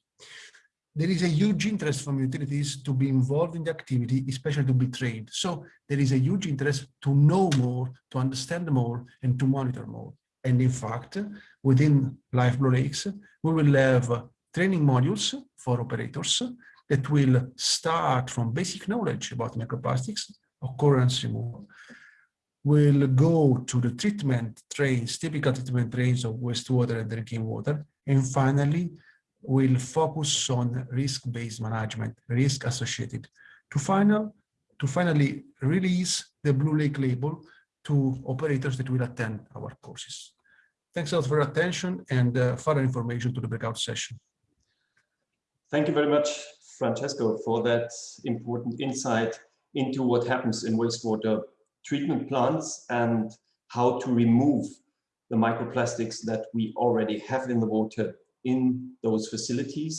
There is a huge interest from utilities to be involved in the activity, especially to be trained. So there is a huge interest to know more, to understand more, and to monitor more. And in fact, within Life Blue Lakes, we will have training modules for operators that will start from basic knowledge about microplastics, occurrence removal, will go to the treatment trains, typical treatment trains of wastewater and drinking water, and finally will focus on risk-based management, risk associated, to final to finally release the Blue Lake label to operators that will attend our courses. Thanks a lot for your attention and uh, further information to the breakout session. Thank you very much, Francesco, for that important insight into what happens in wastewater treatment plants and how to remove the microplastics that we already have in the water in those facilities,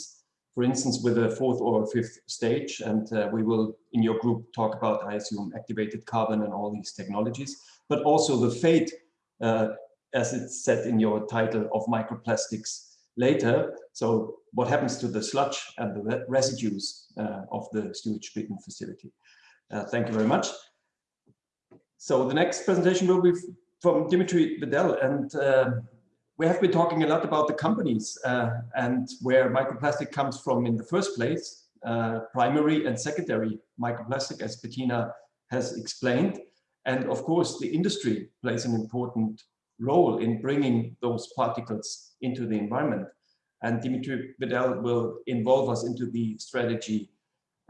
for instance, with a fourth or fifth stage. And uh, we will, in your group, talk about, I assume, activated carbon and all these technologies, but also the fate, uh, as it's said in your title, of microplastics later. So what happens to the sludge and the residues uh, of the sewage treatment facility. Uh, thank you very much. So the next presentation will be from Dimitri Bedell, and uh, we have been talking a lot about the companies uh, and where microplastic comes from in the first place, uh, primary and secondary microplastic, as Bettina has explained. And of course, the industry plays an important role in bringing those particles into the environment. And Dimitri Bedell will involve us into the strategy,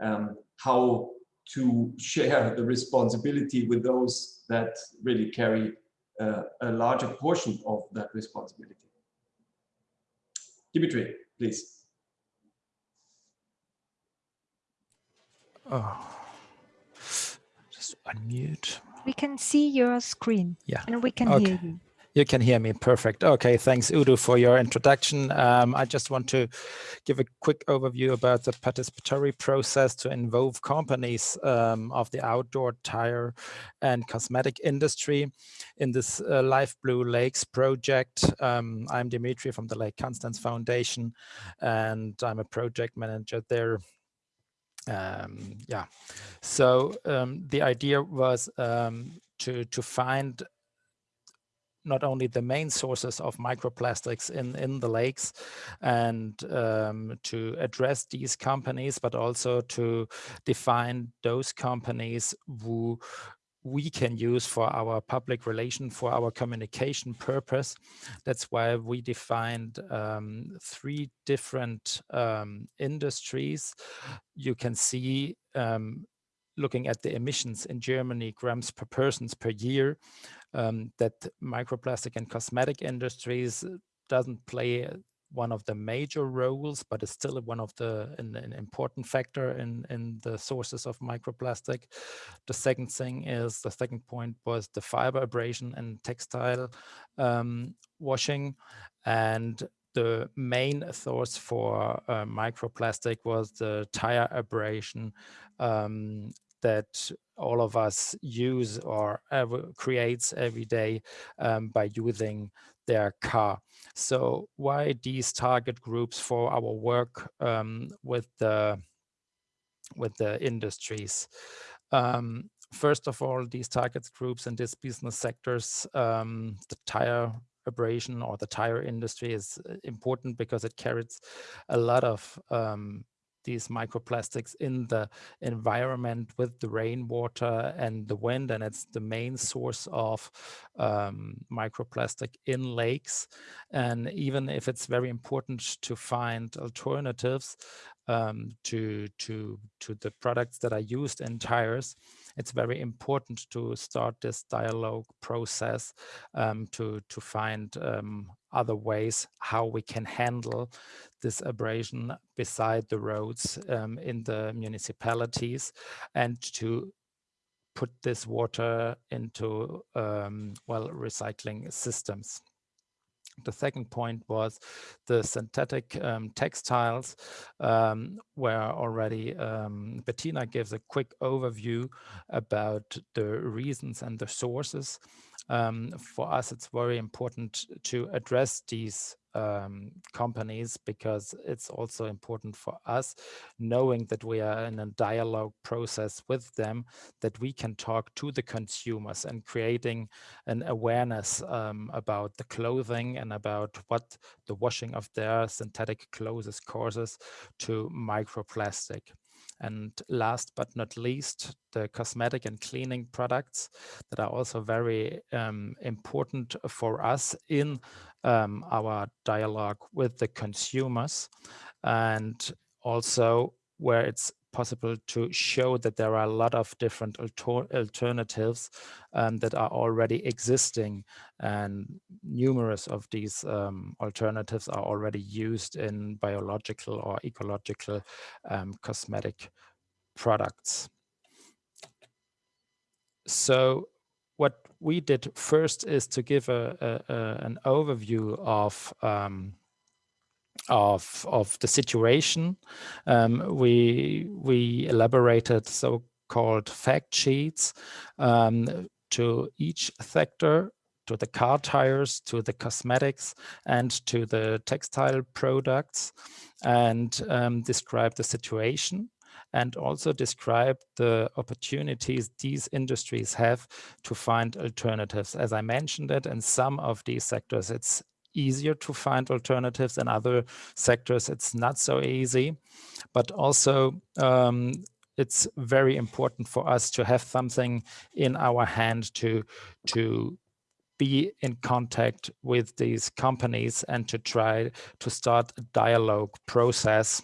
um, how to share the responsibility with those that really carry uh, a larger portion of that responsibility. Dimitri, please. Oh, just unmute. We can see your screen. Yeah. And we can okay. hear you. You can hear me. Perfect. Okay. Thanks, Udo, for your introduction. Um, I just want to give a quick overview about the participatory process to involve companies um, of the outdoor tire and cosmetic industry in this uh, Life Blue Lakes project. Um, I'm Dimitri from the Lake Constance Foundation, and I'm a project manager there um, yeah so um, the idea was um, to to find not only the main sources of microplastics in, in the lakes and um, to address these companies, but also to define those companies who we can use for our public relation, for our communication purpose. That's why we defined um, three different um, industries. You can see um, looking at the emissions in Germany, grams per persons per year, um, that microplastic and cosmetic industries doesn't play one of the major roles, but it's still one of the an, an, important factor in in the sources of microplastic. The second thing is the second point was the fiber abrasion and textile um, washing, and the main source for uh, microplastic was the tire abrasion um, that all of us use or ever creates every day um, by using their car. So why these target groups for our work um, with the with the industries? Um, first of all, these target groups and these business sectors, um, the tire abrasion or the tire industry is uh, important because it carries a lot of um, these microplastics in the environment with the rainwater and the wind and it's the main source of um, microplastic in lakes. And even if it's very important to find alternatives um, to to to the products that are used in tires it's very important to start this dialogue process um, to to find um, other ways how we can handle this abrasion beside the roads um, in the municipalities and to put this water into um, well recycling systems. The second point was the synthetic um, textiles, um, where already um, Bettina gives a quick overview about the reasons and the sources. Um, for us, it's very important to address these um, companies because it's also important for us knowing that we are in a dialogue process with them that we can talk to the consumers and creating an awareness um, about the clothing and about what the washing of their synthetic clothes causes to microplastic. And last but not least, the cosmetic and cleaning products that are also very um, important for us in um, our dialogue with the consumers. And also where it's possible to show that there are a lot of different alter alternatives um, that are already existing and numerous of these um, alternatives are already used in biological or ecological um, cosmetic products. So what we did first is to give a, a, a an overview of um, of of the situation. Um, we we elaborated so-called fact sheets um, to each sector to the car tires, to the cosmetics, and to the textile products, and um, describe the situation and also describe the opportunities these industries have to find alternatives. As I mentioned it, in some of these sectors, it's easier to find alternatives. In other sectors, it's not so easy. But also, um, it's very important for us to have something in our hand to, to be in contact with these companies and to try to start a dialogue process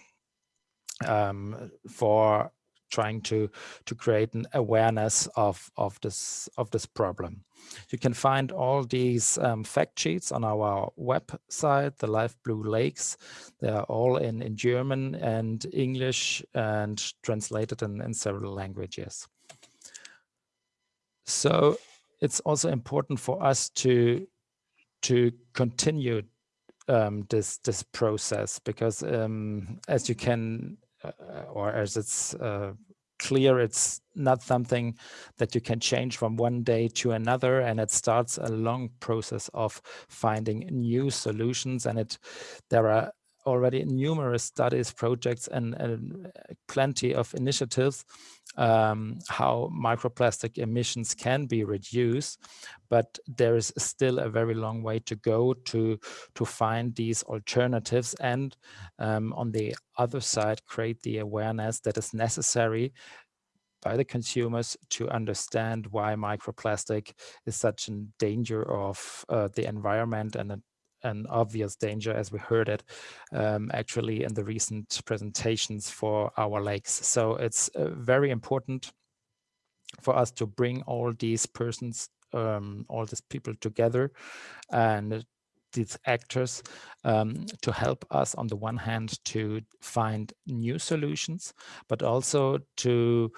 um, for trying to to create an awareness of of this of this problem. You can find all these um, fact sheets on our website, the Life Blue Lakes. They are all in in German and English and translated in, in several languages. So it's also important for us to to continue um, this this process because um, as you can uh, or as it's uh, clear it's not something that you can change from one day to another and it starts a long process of finding new solutions. And it there are already numerous studies projects and, and uh, plenty of initiatives um, how microplastic emissions can be reduced, but there is still a very long way to go to, to find these alternatives and um, on the other side, create the awareness that is necessary by the consumers to understand why microplastic is such a danger of uh, the environment and a an obvious danger as we heard it um, actually in the recent presentations for our lakes. So it's uh, very important for us to bring all these persons, um, all these people together and these actors um, to help us on the one hand to find new solutions, but also to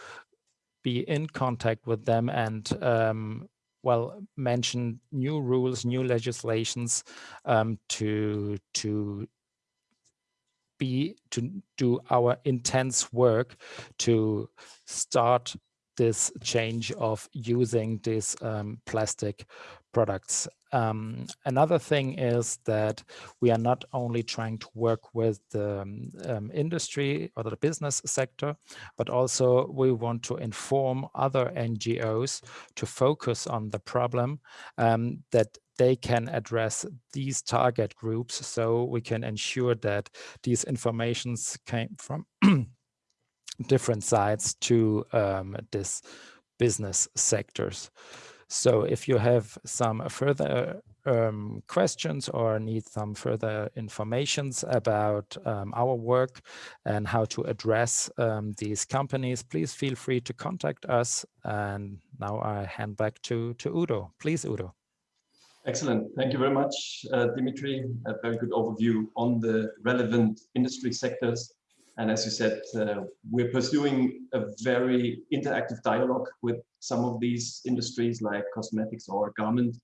be in contact with them and um, well mention new rules, new legislations um, to to be to do our intense work to start this change of using these um, plastic products. Um, another thing is that we are not only trying to work with the um, um industry or the business sector, but also we want to inform other NGOs to focus on the problem um, that they can address these target groups so we can ensure that these informations came from different sides to um, this business sectors. So if you have some further um, questions or need some further informations about um, our work and how to address um, these companies, please feel free to contact us. And now I hand back to, to Udo. Please, Udo. Excellent. Thank you very much, uh, Dimitri. A very good overview on the relevant industry sectors. And as you said, uh, we're pursuing a very interactive dialogue with some of these industries like cosmetics or garment.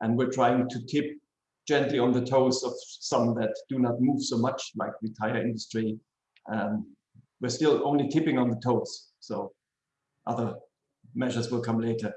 And we're trying to tip gently on the toes of some that do not move so much like the tire industry. Um, we're still only tipping on the toes. So other measures will come later.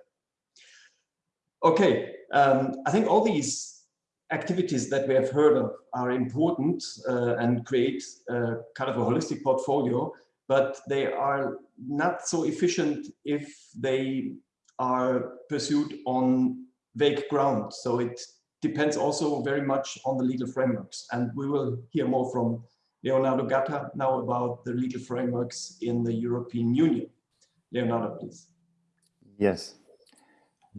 Okay, um, I think all these activities that we have heard of are important uh, and create uh, kind of a holistic portfolio, but they are not so efficient if they are pursued on vague ground. So it depends also very much on the legal frameworks. And we will hear more from Leonardo Gatta now about the legal frameworks in the European Union. Leonardo, please. Yes,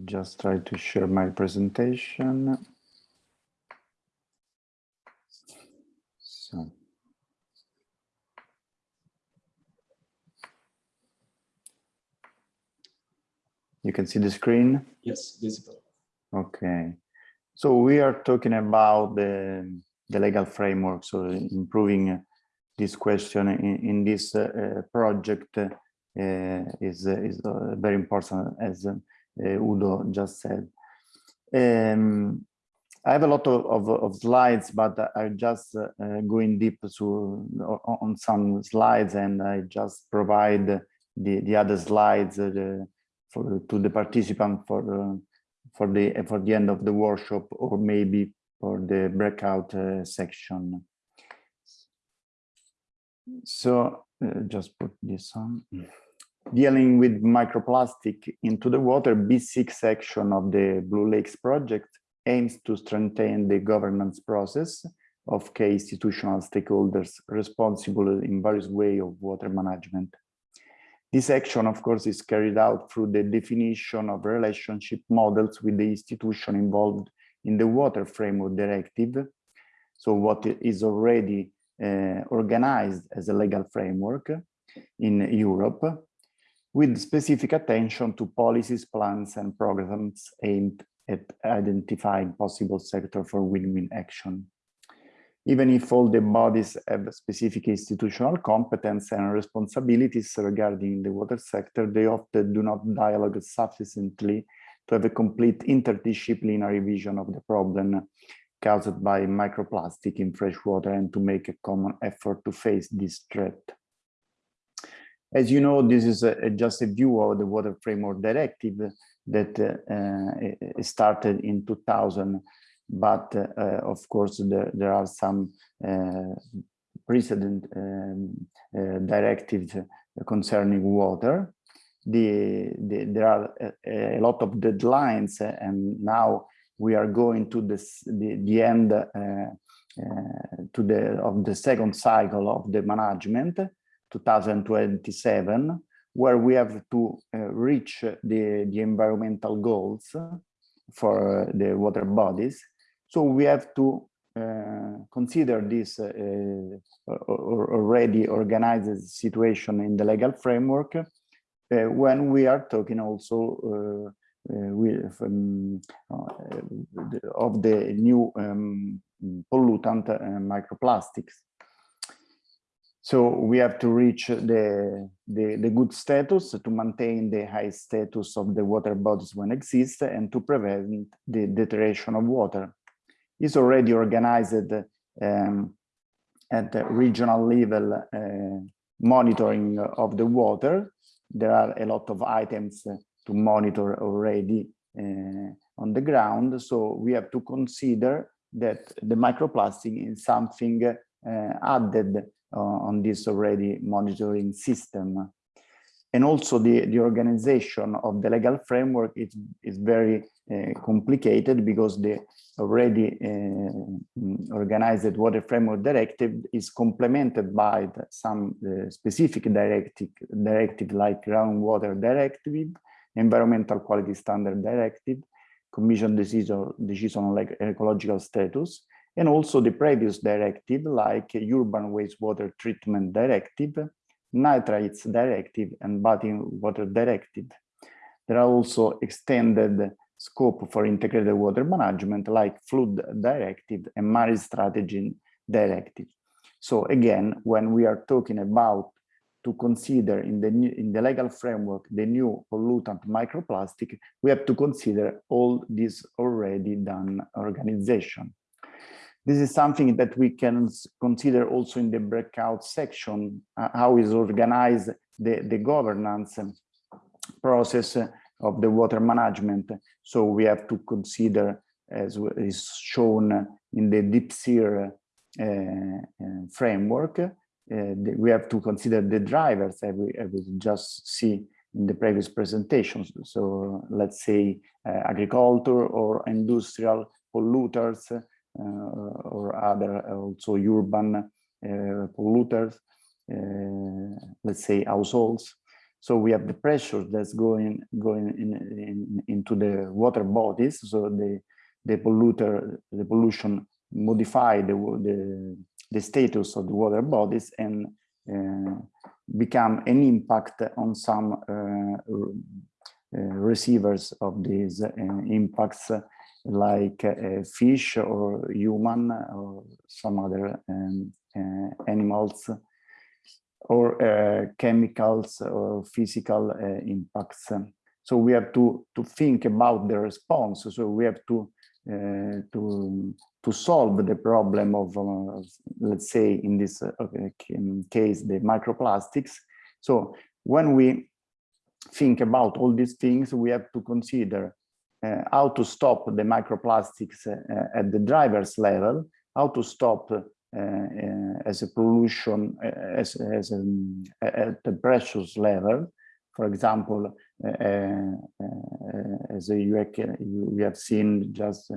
just try to share my presentation. So. You can see the screen? Yes, visible. Okay. So we are talking about the, the legal framework, so improving this question in, in this uh, project uh, is, is uh, very important as uh, Udo just said. Um, I have a lot of, of, of slides, but I just uh, going deep to, on some slides and I just provide the, the other slides uh, for, to the participant for, uh, for, the, for the end of the workshop or maybe for the breakout uh, section. So uh, just put this on dealing with microplastic into the water, B6 section of the Blue Lakes project aims to strengthen the governance process of key institutional stakeholders responsible in various ways of water management. This action, of course, is carried out through the definition of relationship models with the institution involved in the Water Framework Directive. So what is already uh, organized as a legal framework in Europe with specific attention to policies, plans, and programs aimed at identifying possible sector for win-win action. Even if all the bodies have specific institutional competence and responsibilities regarding the water sector, they often do not dialogue sufficiently to have a complete interdisciplinary vision of the problem caused by microplastic in freshwater and to make a common effort to face this threat. As you know, this is a, just a view of the Water Framework Directive that uh, started in 2000, but uh, of course there, there are some uh, precedent um, uh, directives concerning water. The, the, there are a, a, lot of deadlines and now we are going to this, the, the end uh, uh, to the of the second cycle of the management 2027, where we have to uh, reach the, the environmental goals for the water bodies. So we have to uh, consider this uh, already organized situation in the legal framework uh, when we are talking also uh, uh, with, um, of the new um, pollutant microplastics. So we have to reach the, the, the good status to maintain the high status of the water bodies when exist and to prevent the deterioration of water. Is already organized um, at the regional level uh, monitoring of the water. There are a lot of items to monitor already uh, on the ground. So we have to consider that the microplastic is something uh, added uh, on this already monitoring system. And also the, the organization of the legal framework is, is very complicated because the already uh, organized water framework directive is complemented by the, some uh, specific directive, directive like groundwater directive, environmental quality standard directive, commission decision, decision on like ecological status, and also the previous directive like urban wastewater treatment directive, nitrates directive and bathing water directive. There are also extended scope for integrated water management like flood directive and marine strategy directive. So again, when we are talking about to consider in the new, in the legal framework the new pollutant microplastic, we have to consider all this already done organization. This is something that we can consider also in the breakout section, uh, how is organized the, the governance process of the water management. So we have to consider, as is shown in the DPSIR uh, uh, framework, uh, the, we have to consider the drivers as we, we, just see in the previous presentations. So let's say uh, agriculture or industrial polluters uh, or other also urban uh, polluters, let's say households. So we have the pressure that's going going in, in, into the water bodies. So the the polluter, the pollution modify the the, the status of the water bodies and uh, become an impact on some uh, uh, receivers of these uh, impacts, like uh, fish or human or some other um, uh, animals or uh, chemicals or physical uh, impacts. So we have to, to think about the response. So we have to, uh, to, to solve the problem of, uh, let's say, in this uh, case, the microplastics. So when we think about all these things, we have to consider uh, how to stop the microplastics at the driver's level, how to stop uh, uh, Uh, uh, as a pollution uh, as, as a, uh, at the precious level. For example, as we have seen just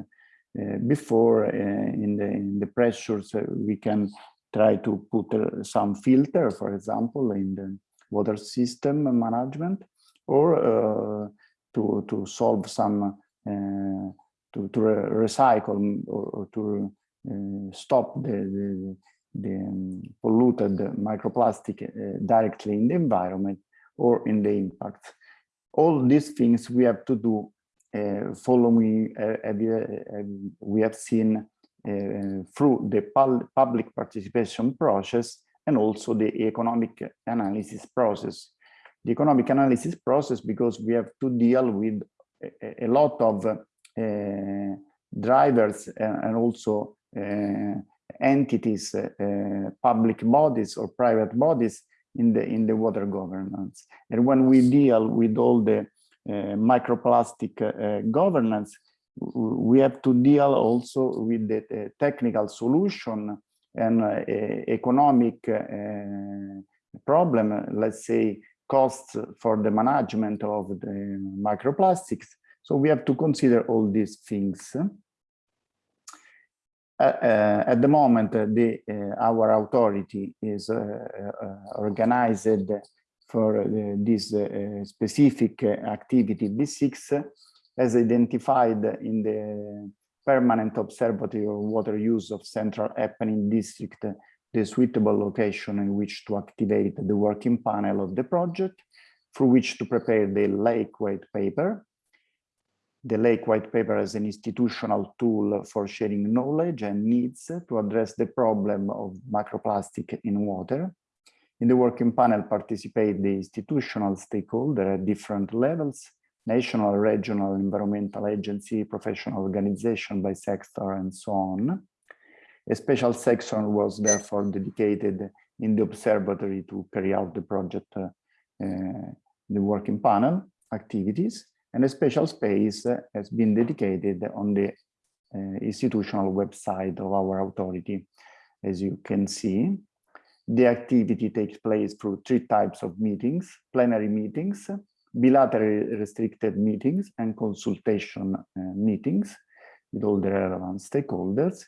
before in the in the pressures, we can try to put some filter, for example, in the water system management, or to to solve some to to recycle or, or to uh, stop the, the, the um, polluted microplastic uh, directly in the environment or in the impact. All these things we have to do uh, following, we have seen through the public participation process and also the economic analysis process. The economic analysis process because we have to deal with a, a lot of uh, drivers and, also Uh, entities, uh, uh, public bodies or private bodies in the in the water governance. And when we deal with all the uh, microplastic uh, governance, we have to deal also with the technical solution and economic problem, let's say costs for the management of the microplastics. So we have to consider all these things. Uh, uh, at the moment, uh, the, our authority is organized for this specific activity. B6 as identified in the permanent observatory of water use of Central Apennine District, the suitable location in which to activate the working panel of the project, through which to prepare the lake white paper, the Lake White Paper as an institutional tool for sharing knowledge and needs to address the problem of microplastic in water. In the working panel participate the institutional stakeholder at different levels, national, regional, environmental agency, professional organization by sector, and so on. A special section was therefore dedicated in the observatory to carry out the project, uh, uh, the working panel activities, and a special space has been dedicated on the uh, institutional website of our authority. As you can see, the activity takes place through three types of meetings, plenary meetings, bilateral restricted meetings, and consultation uh, meetings with all the relevant stakeholders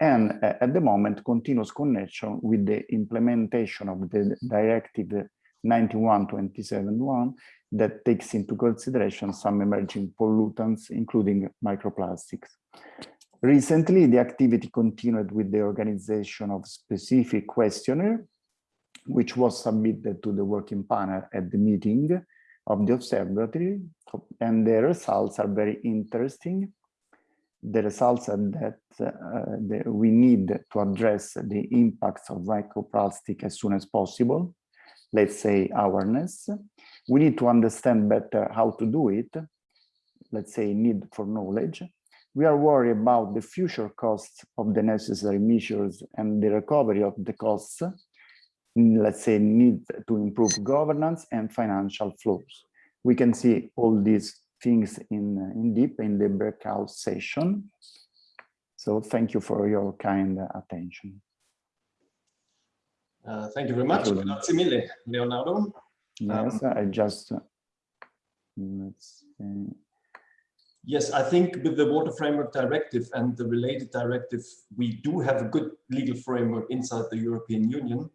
and uh, at the moment continuous connection with the implementation of the directive 91-27-1 that takes into consideration some emerging pollutants, including microplastics. Recently, the activity continued with the organization of specific questionnaire, which was submitted to the working panel at the meeting of the observatory, and the results are very interesting the results are that uh, the, we need to address the impacts of microplastic as soon as possible, let's say awareness. We need to understand better how to do it, let's say need for knowledge. We are worried about the future costs of the necessary measures and the recovery of the costs, let's say need to improve governance and financial flows. We can see all these things in, in deep in the breakout session. So thank you for your kind attention. Uh, thank you very much. Grazie mille, Leonardo. Yes, um, I just, let's see. Yes, I think with the Water Framework Directive and the related directive, we do have a good legal framework inside the European Union.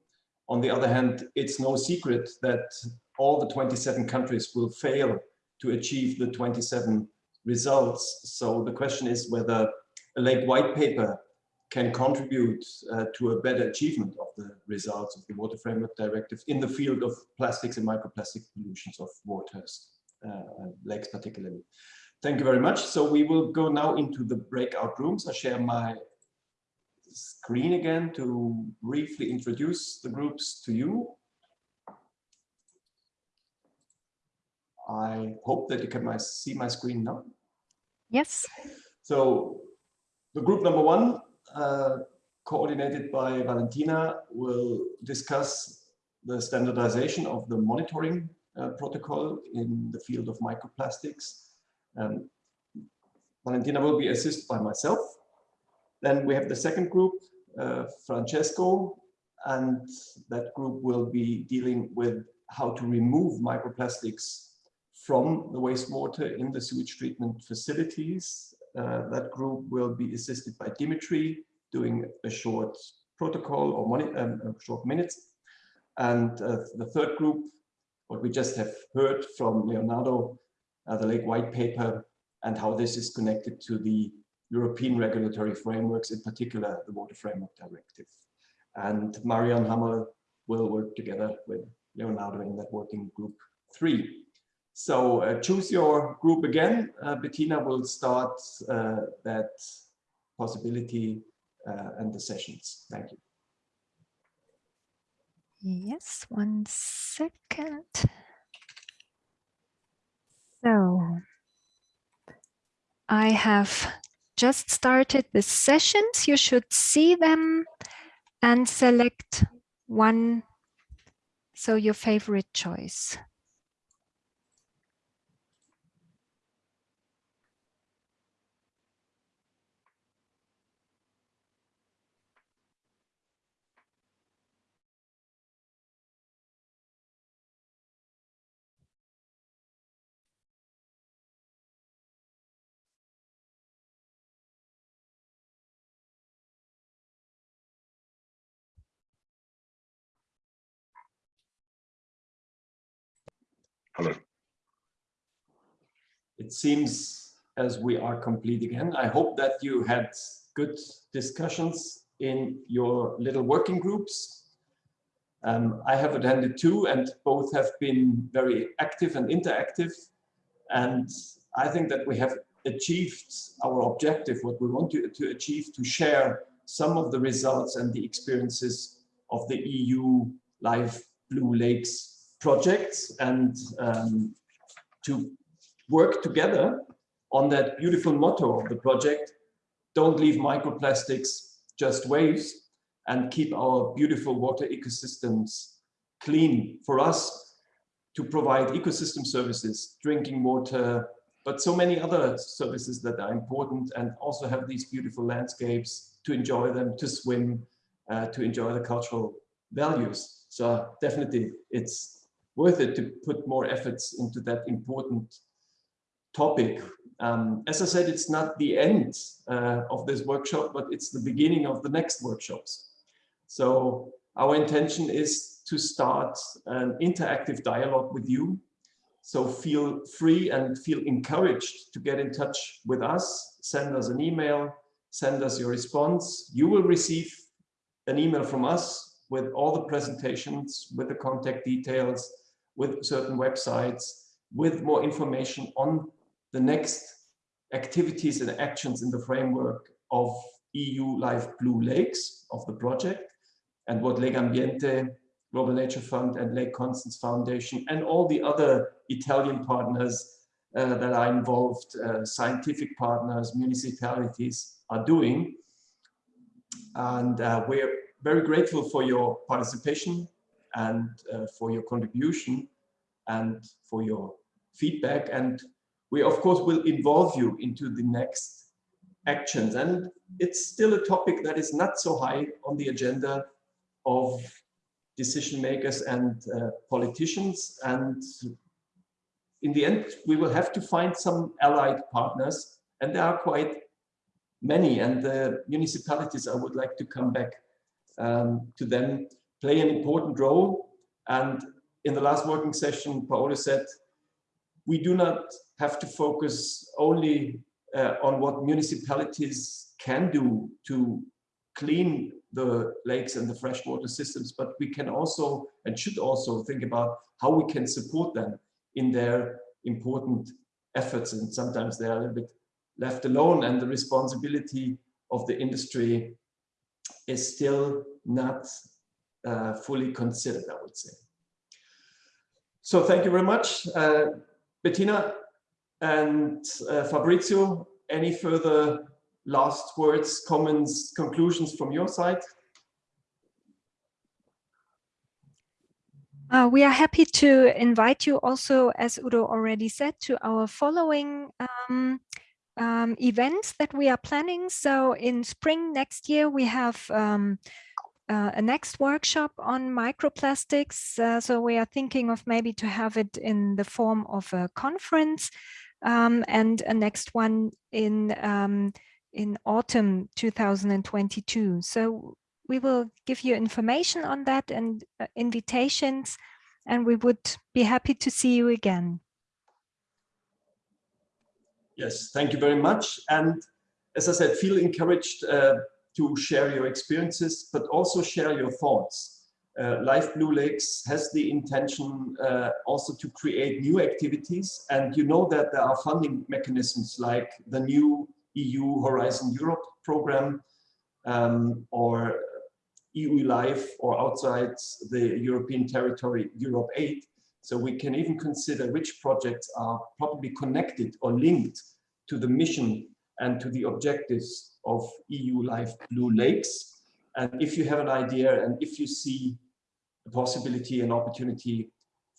On the other hand, it's no secret that all the 27 countries will fail to achieve the 27 results. So the question is whether a lake white paper can contribute uh, to a better achievement of the results of the Water Framework Directive in the field of plastics and microplastic pollutions of waters, uh, lakes particularly. Thank you very much. So we will go now into the breakout rooms. I share my screen again to briefly introduce the groups to you. I hope that you can my, see my screen now. Yes. So the group number one, uh, coordinated by Valentina, will discuss the standardization of the monitoring uh, protocol in the field of microplastics. Um, Valentina will be assisted by myself. Then we have the second group, uh, Francesco, and that group will be dealing with how to remove microplastics from the wastewater in the sewage treatment facilities. Uh, that group will be assisted by Dimitri doing a short protocol or um, short minutes. And uh, the third group, what we just have heard from Leonardo, uh, the Lake White Paper, and how this is connected to the European regulatory frameworks, in particular the Water Framework Directive. And Marion Hammerl will work together with Leonardo in that working group three. So uh, choose your group again. Uh, Bettina will start uh, that possibility uh, and the sessions. Thank you. Yes, one second. So I have just started the sessions. You should see them and select one, so your favorite choice. Hello. It seems as we are complete again. I hope that you had good discussions in your little working groups. Um, I have attended two and both have been very active and interactive. And I think that we have achieved our objective, what we want to, to achieve, to share some of the results and the experiences of the EU Life Blue Lakes projects and um, to work together on that beautiful motto of the project, don't leave microplastics, just waves, and keep our beautiful water ecosystems clean for us to provide ecosystem services, drinking water, but so many other services that are important and also have these beautiful landscapes to enjoy them, to swim, uh, to enjoy the cultural values. So definitely it's worth it to put more efforts into that important topic. Um, as I said, it's not the end uh, of this workshop, but it's the beginning of the next workshops. So our intention is to start an interactive dialogue with you so feel free and feel encouraged to get in touch with us, send us an email, send us your response. You will receive an email from us with all the presentations, with the contact details, with certain websites, with more information on the next activities and actions in the framework of EU Life Blue Lakes of the project and what Legambiente Global Nature Fund and Lake Constance Foundation and all the other Italian partners uh, that are involved, uh, scientific partners, municipalities are doing. And uh, we're very grateful for your participation and uh, for your contribution and for your feedback. And we, of course, will involve you into the next actions. And it's still a topic that is not so high on the agenda of decision makers and uh, politicians. And in the end, we will have to find some allied partners, and there are quite many. And the municipalities, I would like to come back um, to them, play an important role. And in the last working session, Paolo said, we do not have to focus only uh, on what municipalities can do to clean the lakes and the freshwater systems, but we can also and should also think about how we can support them in their important efforts. And sometimes they are a little bit left alone and the responsibility of the industry is still not uh, fully considered, I would say. So thank you very much, uh, Bettina and uh, Fabrizio. Any further last words, comments, conclusions from your side? Uh, we are happy to invite you also, as Udo already said, to our following um, um, events that we are planning. So in spring next year, we have um, uh, a next workshop on microplastics. Uh, so we are thinking of maybe to have it in the form of a conference um, and a next one in um, in autumn 2022. So we will give you information on that and uh, invitations, and we would be happy to see you again. Yes, thank you very much. And as I said, feel encouraged uh, to share your experiences, but also share your thoughts. Uh, Life Blue Lakes has the intention uh, also to create new activities. And you know that there are funding mechanisms like the new EU Horizon Europe program um, or EU Life or outside the European territory, EuropeAid. So we can even consider which projects are probably connected or linked to the mission and to the objectives of EU Life Blue Lakes. And if you have an idea and if you see a possibility and opportunity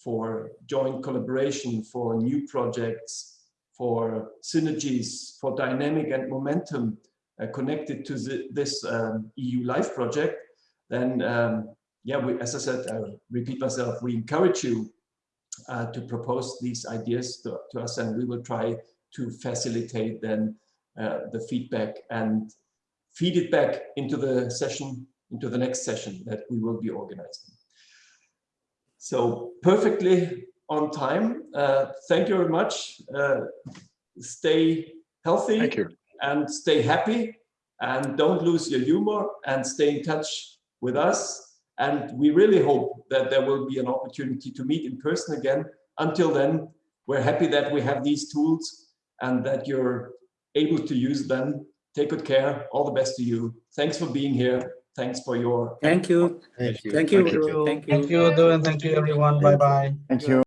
for joint collaboration for new projects for synergies, for dynamic and momentum uh, connected to the, this um, EU Life project, then um, yeah, we, as I said, I repeat myself, we encourage you uh, to propose these ideas to, to, us and we will try to facilitate then the feedback and feed it back into the session, into the next session that we will be organizing. So perfectly on time. Uh, thank you very much. Uh, stay healthy thank you. and stay happy and don't lose your humor and stay in touch with us. And we really hope that there will be an opportunity to meet in person again. Until then, we're happy that we have these tools and that you're able to use them. Take good care. All the best to you. Thanks for being here. Thanks for your Thank you. Thank you. Thank you. Thank Udo. Thank you. Thank you, Udo, and thank you, everyone. Bye-bye. Thank you.